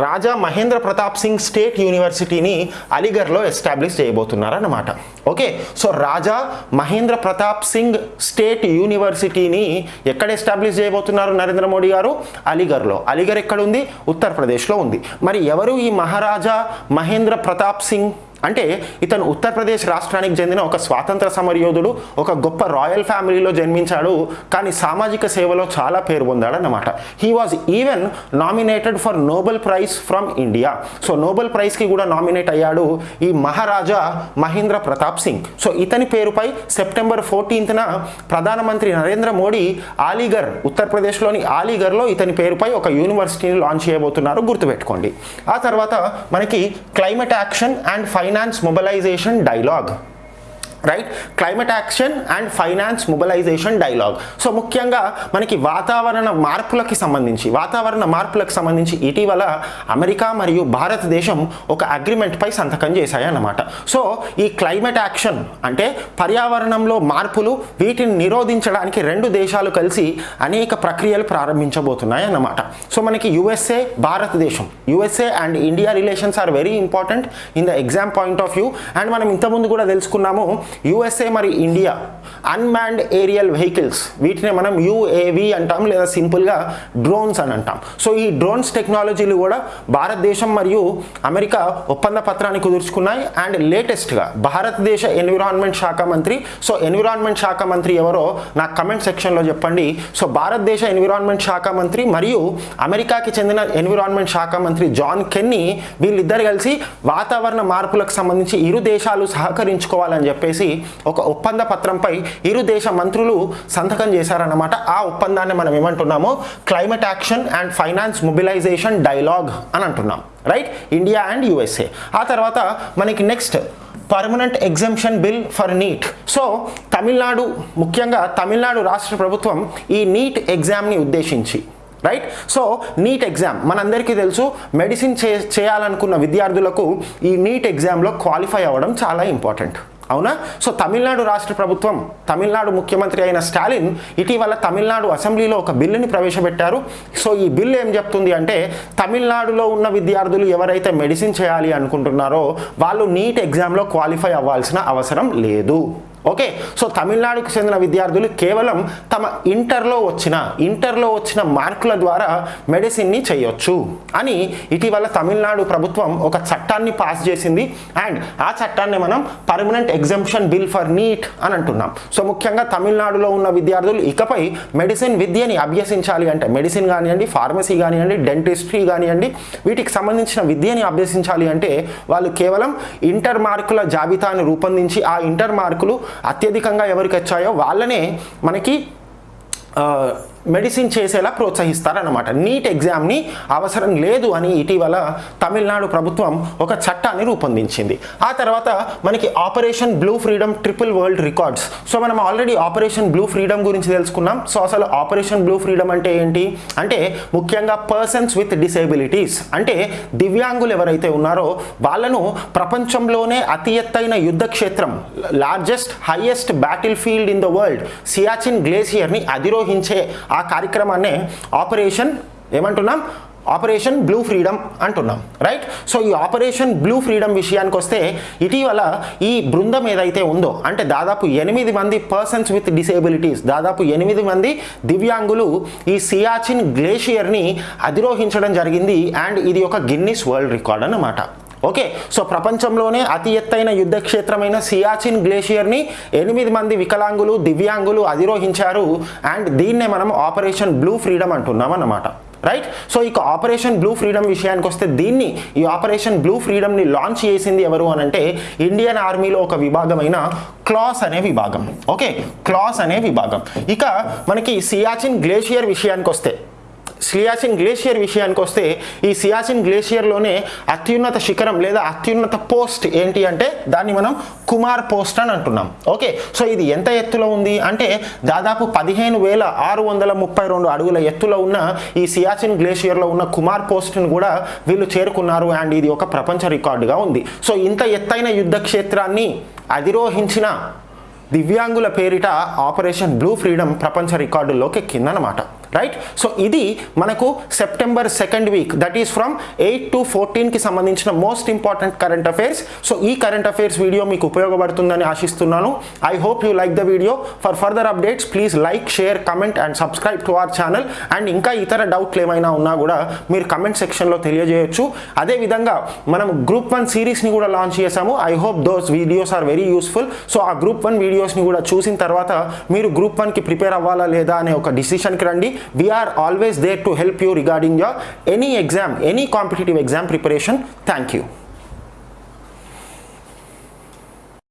రాజా మహేంద్ర ప్రతాప్ సింగ్ స్టేట్ యూనివర్సిటీని అలీగర్లో establish చేయబోతున్నారన్నమాట. Okay so Raja Mahendra Pratap Singh state యూనివర్సిటీని ఎక్కడ ఎస్టాబ్లిష్ చేయబోతున్నారు నరేంద్ర మోడీ గారు? అలీగర్లో అలీగర్ ఎక్కడ ఉంది? ఉత్తరప్రదేశ్లో ఉంది. మరి ఎవరు ఈ మహారాజా మహేంద్ర ప్రతాప్ సింగ్? అంటే ఇతను ఉత్తరప్రదేశ్ రాష్ట్రానికి చెందిన ఒక స్వాతంత్ర సమరయోధుడు ఒక గొప్ప రాయల్ ఫ్యామిలీలో జన్మించాడు కానీ సామాజిక సేవలో చాలా పేరు పొందాడన్నమాట. He was even nominated for Nobel prize from India so Nobel ప్రైజ్కి కూడా నామినేట్ అయ్యాడు ఈ మహారాజా మహేంద్ర ప్రతాప్ సింగ్. సో ఇతని పేరుపై సెప్టెంబర్ ఫోర్టీన్త్న ప్రధానమంత్రి నరేంద్ర మోడీ ఆలీఘర్ ఉత్తరప్రదేశ్లోని ఆలీగర్లో ఇతని పేరుపై ఒక యూనివర్సిటీని లాంచ్ చేయబోతున్నారు గుర్తుపెట్టుకోండి. ఆ తర్వాత మనకి climate action and fine finance mobilisation dialogue right climate action and finance mobilisation dialogue so ముఖ్యంగా మనకి వాతావరణ మార్పులకి సంబంధించి వాతావరణ మార్పులకు సంబంధించి ఇటీవల అమెరికా మరియు భారతదేశం ఒక అగ్రిమెంట్పై సంతకం చేశాయన్నమాట. సో ఈ క్లైమేట్ యాక్షన్ అంటే పర్యావరణంలో మార్పులు వీటిని నిరోధించడానికి రెండు దేశాలు కలిసి అనేక ప్రక్రియలు ప్రారంభించబోతున్నాయి అన్నమాట సో మనకి యుఎస్ఏ భారతదేశం. USA and India relations are very important in the exam point of view and మనం ఇంతకుముందు కూడా తెలుసుకున్నాము యుఎస్ఏ మరి ఇండియా అన్మాన్డ్ ఏరియల్ వెహికల్స్ వీటిని మనం యుఏవి అంటాం లేదా సింపుల్గా డ్రోన్స్ అని అంటాం. సో ఈ డ్రోన్స్ టెక్నాలజీలు కూడా భారతదేశం మరియు అమెరికా ఒప్పంద పత్రాన్ని కుదుర్చుకున్నాయి. అండ్ లేటెస్ట్గా భారతదేశ ఎన్విరాన్మెంట్ శాఖ మంత్రి సో ఎన్విరాన్మెంట్ శాఖ మంత్రి ఎవరో నాకు కమెంట్ సెక్షన్లో చెప్పండి. సో భారతదేశ ఎన్విరాన్మెంట్ శాఖ మంత్రి మరియు అమెరికాకి చెందిన ఎన్విరాన్మెంట్ శాఖ మంత్రి జాన్ కెన్నీ వీళ్ళిద్దరు కలిసి వాతావరణ మార్పులకు సంబంధించి ఇరు దేశాలు సహకరించుకోవాలని చెప్పేసి ఒక ఒప్పంద పత్రంపై ఇరు దేశ మంత్రులు సంతకం చేశారన్నమాట. ఆ ఒప్పందాన్ని మనం ఏమంటున్నాము? Climate action and finance mobilisation dialogue అని అంటున్నాం. రైట్ ఇండియా అండ్ యుఎస్ఏ ఆ తర్వాత మనకి next permanent exemption bill for NEET so Tamil Nadu ముఖ్యంగా తమిళనాడు రాష్ట్ర ప్రభుత్వం ఈ నీట్ ఎగ్జామ్ని ఉద్దేశించి. రైట్ సో నీట్ ఎగ్జామ్ మనందరికీ తెలుసు మెడిసిన్ చే చేయాలనుకున్న విద్యార్థులకు ఈ నీట్ ఎగ్జామ్లో క్వాలిఫై అవ్వడం చాలా ఇంపార్టెంట్ అవునా? సో తమిళనాడు రాష్ట్ర ప్రభుత్వం తమిళనాడు ముఖ్యమంత్రి అయిన స్టాలిన్ ఇటీవల తమిళనాడు అసెంబ్లీలో ఒక బిల్లుని ప్రవేశపెట్టారు. సో ఈ బిల్లు ఏం చెప్తుంది అంటే తమిళనాడులో ఉన్న విద్యార్థులు ఎవరైతే మెడిసిన్ చేయాలి అనుకుంటున్నారో వాళ్ళు నీట్ ఎగ్జామ్లో క్వాలిఫై అవ్వాల్సిన అవసరం లేదు. ఓకే సో తమిళనాడుకు చెందిన విద్యార్థులు కేవలం తమ ఇంటర్లో వచ్చిన ఇంటర్లో వచ్చిన మార్కుల ద్వారా మెడిసిన్ని చేయొచ్చు అని ఇటీవల తమిళనాడు ప్రభుత్వం ఒక చట్టాన్ని పాస్ చేసింది. అండ్ ఆ చట్టాన్ని మనం permanent exemption bill for NEET అని అంటున్నాం. సో ముఖ్యంగా తమిళనాడులో ఉన్న విద్యార్థులు ఇకపై మెడిసిన్ విద్యని అభ్యసించాలి అంటే మెడిసిన్ కానివ్వండి ఫార్మసీ కానివ్వండి డెంటిస్ట్రీ కానివ్వండి వీటికి సంబంధించిన విద్యని అభ్యసించాలి అంటే వాళ్ళు కేవలం ఇంటర్ మార్కుల జాబితాను రూపొందించి ఆ ఇంటర్ మార్కులు అత్యధికంగా ఎవరికి వచ్చాయో వాళ్ళనే మనకి మెడిసిన్ చేసేలా ప్రోత్సహిస్తారన్నమాట. నీట్ ఎగ్జామ్ని అవసరం లేదు అని ఇటీవల తమిళనాడు ప్రభుత్వం ఒక చట్టాన్ని రూపొందించింది. ఆ తర్వాత మనకి operation blue freedom triple world records. So మనం ఆల్రెడీ ఆపరేషన్ బ్లూ ఫ్రీడమ్ గురించి తెలుసుకున్నాం. సో అసలు ఆపరేషన్ బ్లూ ఫ్రీడమ్ అంటే ఏంటి? అంటే ముఖ్యంగా పర్సన్స్ విత్ డిసేబిలిటీస్. అంటే దివ్యాంగులు ఎవరైతే ఉన్నారో వాళ్ళను ప్రపంచంలోనే అతి ఎత్తైన యుద్ధ క్షేత్రం largest highest battle field in the world Siachen గ్లేసియర్ని అధిరోహించే ఆ కార్యక్రమాన్నే ఆపరేషన్ ఏమంటున్నాం? ఆపరేషన్ బ్లూ ఫ్రీడమ్ అంటున్నాం రైట్? సో ఈ ఆపరేషన్ బ్లూ ఫ్రీడమ్ విషయానికి వస్తే ఇటీవల ఈ బృందం ఏదైతే ఉందో అంటే దాదాపు ఎనిమిది మంది పర్సన్స్ విత్ డిసేబిలిటీస్ దాదాపు ఎనిమిది మంది దివ్యాంగులు ఈ సియాచిన్ గ్లేషియర్ని అధిరోహించడం జరిగింది అండ్ ఇది ఒక గిన్నిస్ వరల్డ్ రికార్డ్ అన్నమాట. ఓకే సో ప్రపంచంలోనే అతి ఎత్తైన యుద్ధ క్షేత్రమైన సియాచిన్ గ్లేషియర్ని ఎనిమిది మంది వికలాంగులు దివ్యాంగులు అధిరోహించారు. అండ్ దీన్నే మనం ఆపరేషన్ బ్లూ ఫ్రీడమ్ అంటున్నాం అన్నమాట. రైట్? సో ఇక ఆపరేషన్ బ్లూ ఫ్రీడమ్ విషయానికి వస్తే దీన్ని ఈ ఆపరేషన్ బ్లూ ఫ్రీడమ్ని లాంచ్ చేసింది ఎవరు అని అంటే ఇండియన్ ఆర్మీలో ఒక విభాగమైన క్లాస్ అనే విభాగం. ఓకే క్లాస్ అనే విభాగం. ఇక మనకి సియాచిన్ గ్లేషియర్ విషయానికి వస్తే సియాసిన్ గ్లేషియర్ విషయానికి వస్తే ఈ సియాచిన్ గ్లేషియర్లోనే అత్యున్నత శిఖరం లేదా అత్యున్నత పోస్ట్ ఏంటి అంటే దాన్ని మనం కుమార్ పోస్ట్ అని అంటున్నాం. ఓకే సో ఇది ఎంత ఎత్తులో ఉంది అంటే దాదాపు పదిహేను వేల ఆరు వందల ముప్పై రెండు అడుగుల ఎత్తులో ఉన్న ఈ సియాచిన్ గ్లేషియర్లో ఉన్న కుమార్ పోస్ట్ని కూడా వీళ్ళు చేరుకున్నారు అండ్ ఇది ఒక ప్రపంచ రికార్డుగా ఉంది. సో ఇంత ఎత్తైన యుద్ధ క్షేత్రాన్ని అధిరోహించిన దివ్యాంగుల పేరిట ఆపరేషన్ బ్లూ ఫ్రీడమ్ ప్రపంచ రికార్డుల్లోకి ఎక్కిందనమాట రైట్ సో ఇది మనకు September second week that is from eight to ఫోర్టీన్కి సంబంధించిన most important current affairs so ఈ కరెంట్ అఫైర్స్ వీడియో మీకు ఉపయోగపడుతుందని ఆశిస్తున్నాను. I hope you like the video for further updates please like share comment and subscribe to our channel and ఇంకా ఇతర డౌట్లు ఏమైనా ఉన్నా కూడా మీరు కమెంట్ సెక్షన్లో తెలియజేయొచ్చు. అదేవిధంగా మనం గ్రూప్ వన్ సిరీస్ని కూడా లాంచ్ చేశాము. I hope those videos are very useful so ఆ గ్రూప్ వన్ వీడియోస్ని కూడా చూసిన తర్వాత మీరు గ్రూప్ వన్కి ప్రిపేర్ అవ్వాలా లేదా అనే ఒక డిసిషన్కి రండి. we are always there to help you regarding your any exam any competitive exam preparation. Thank you.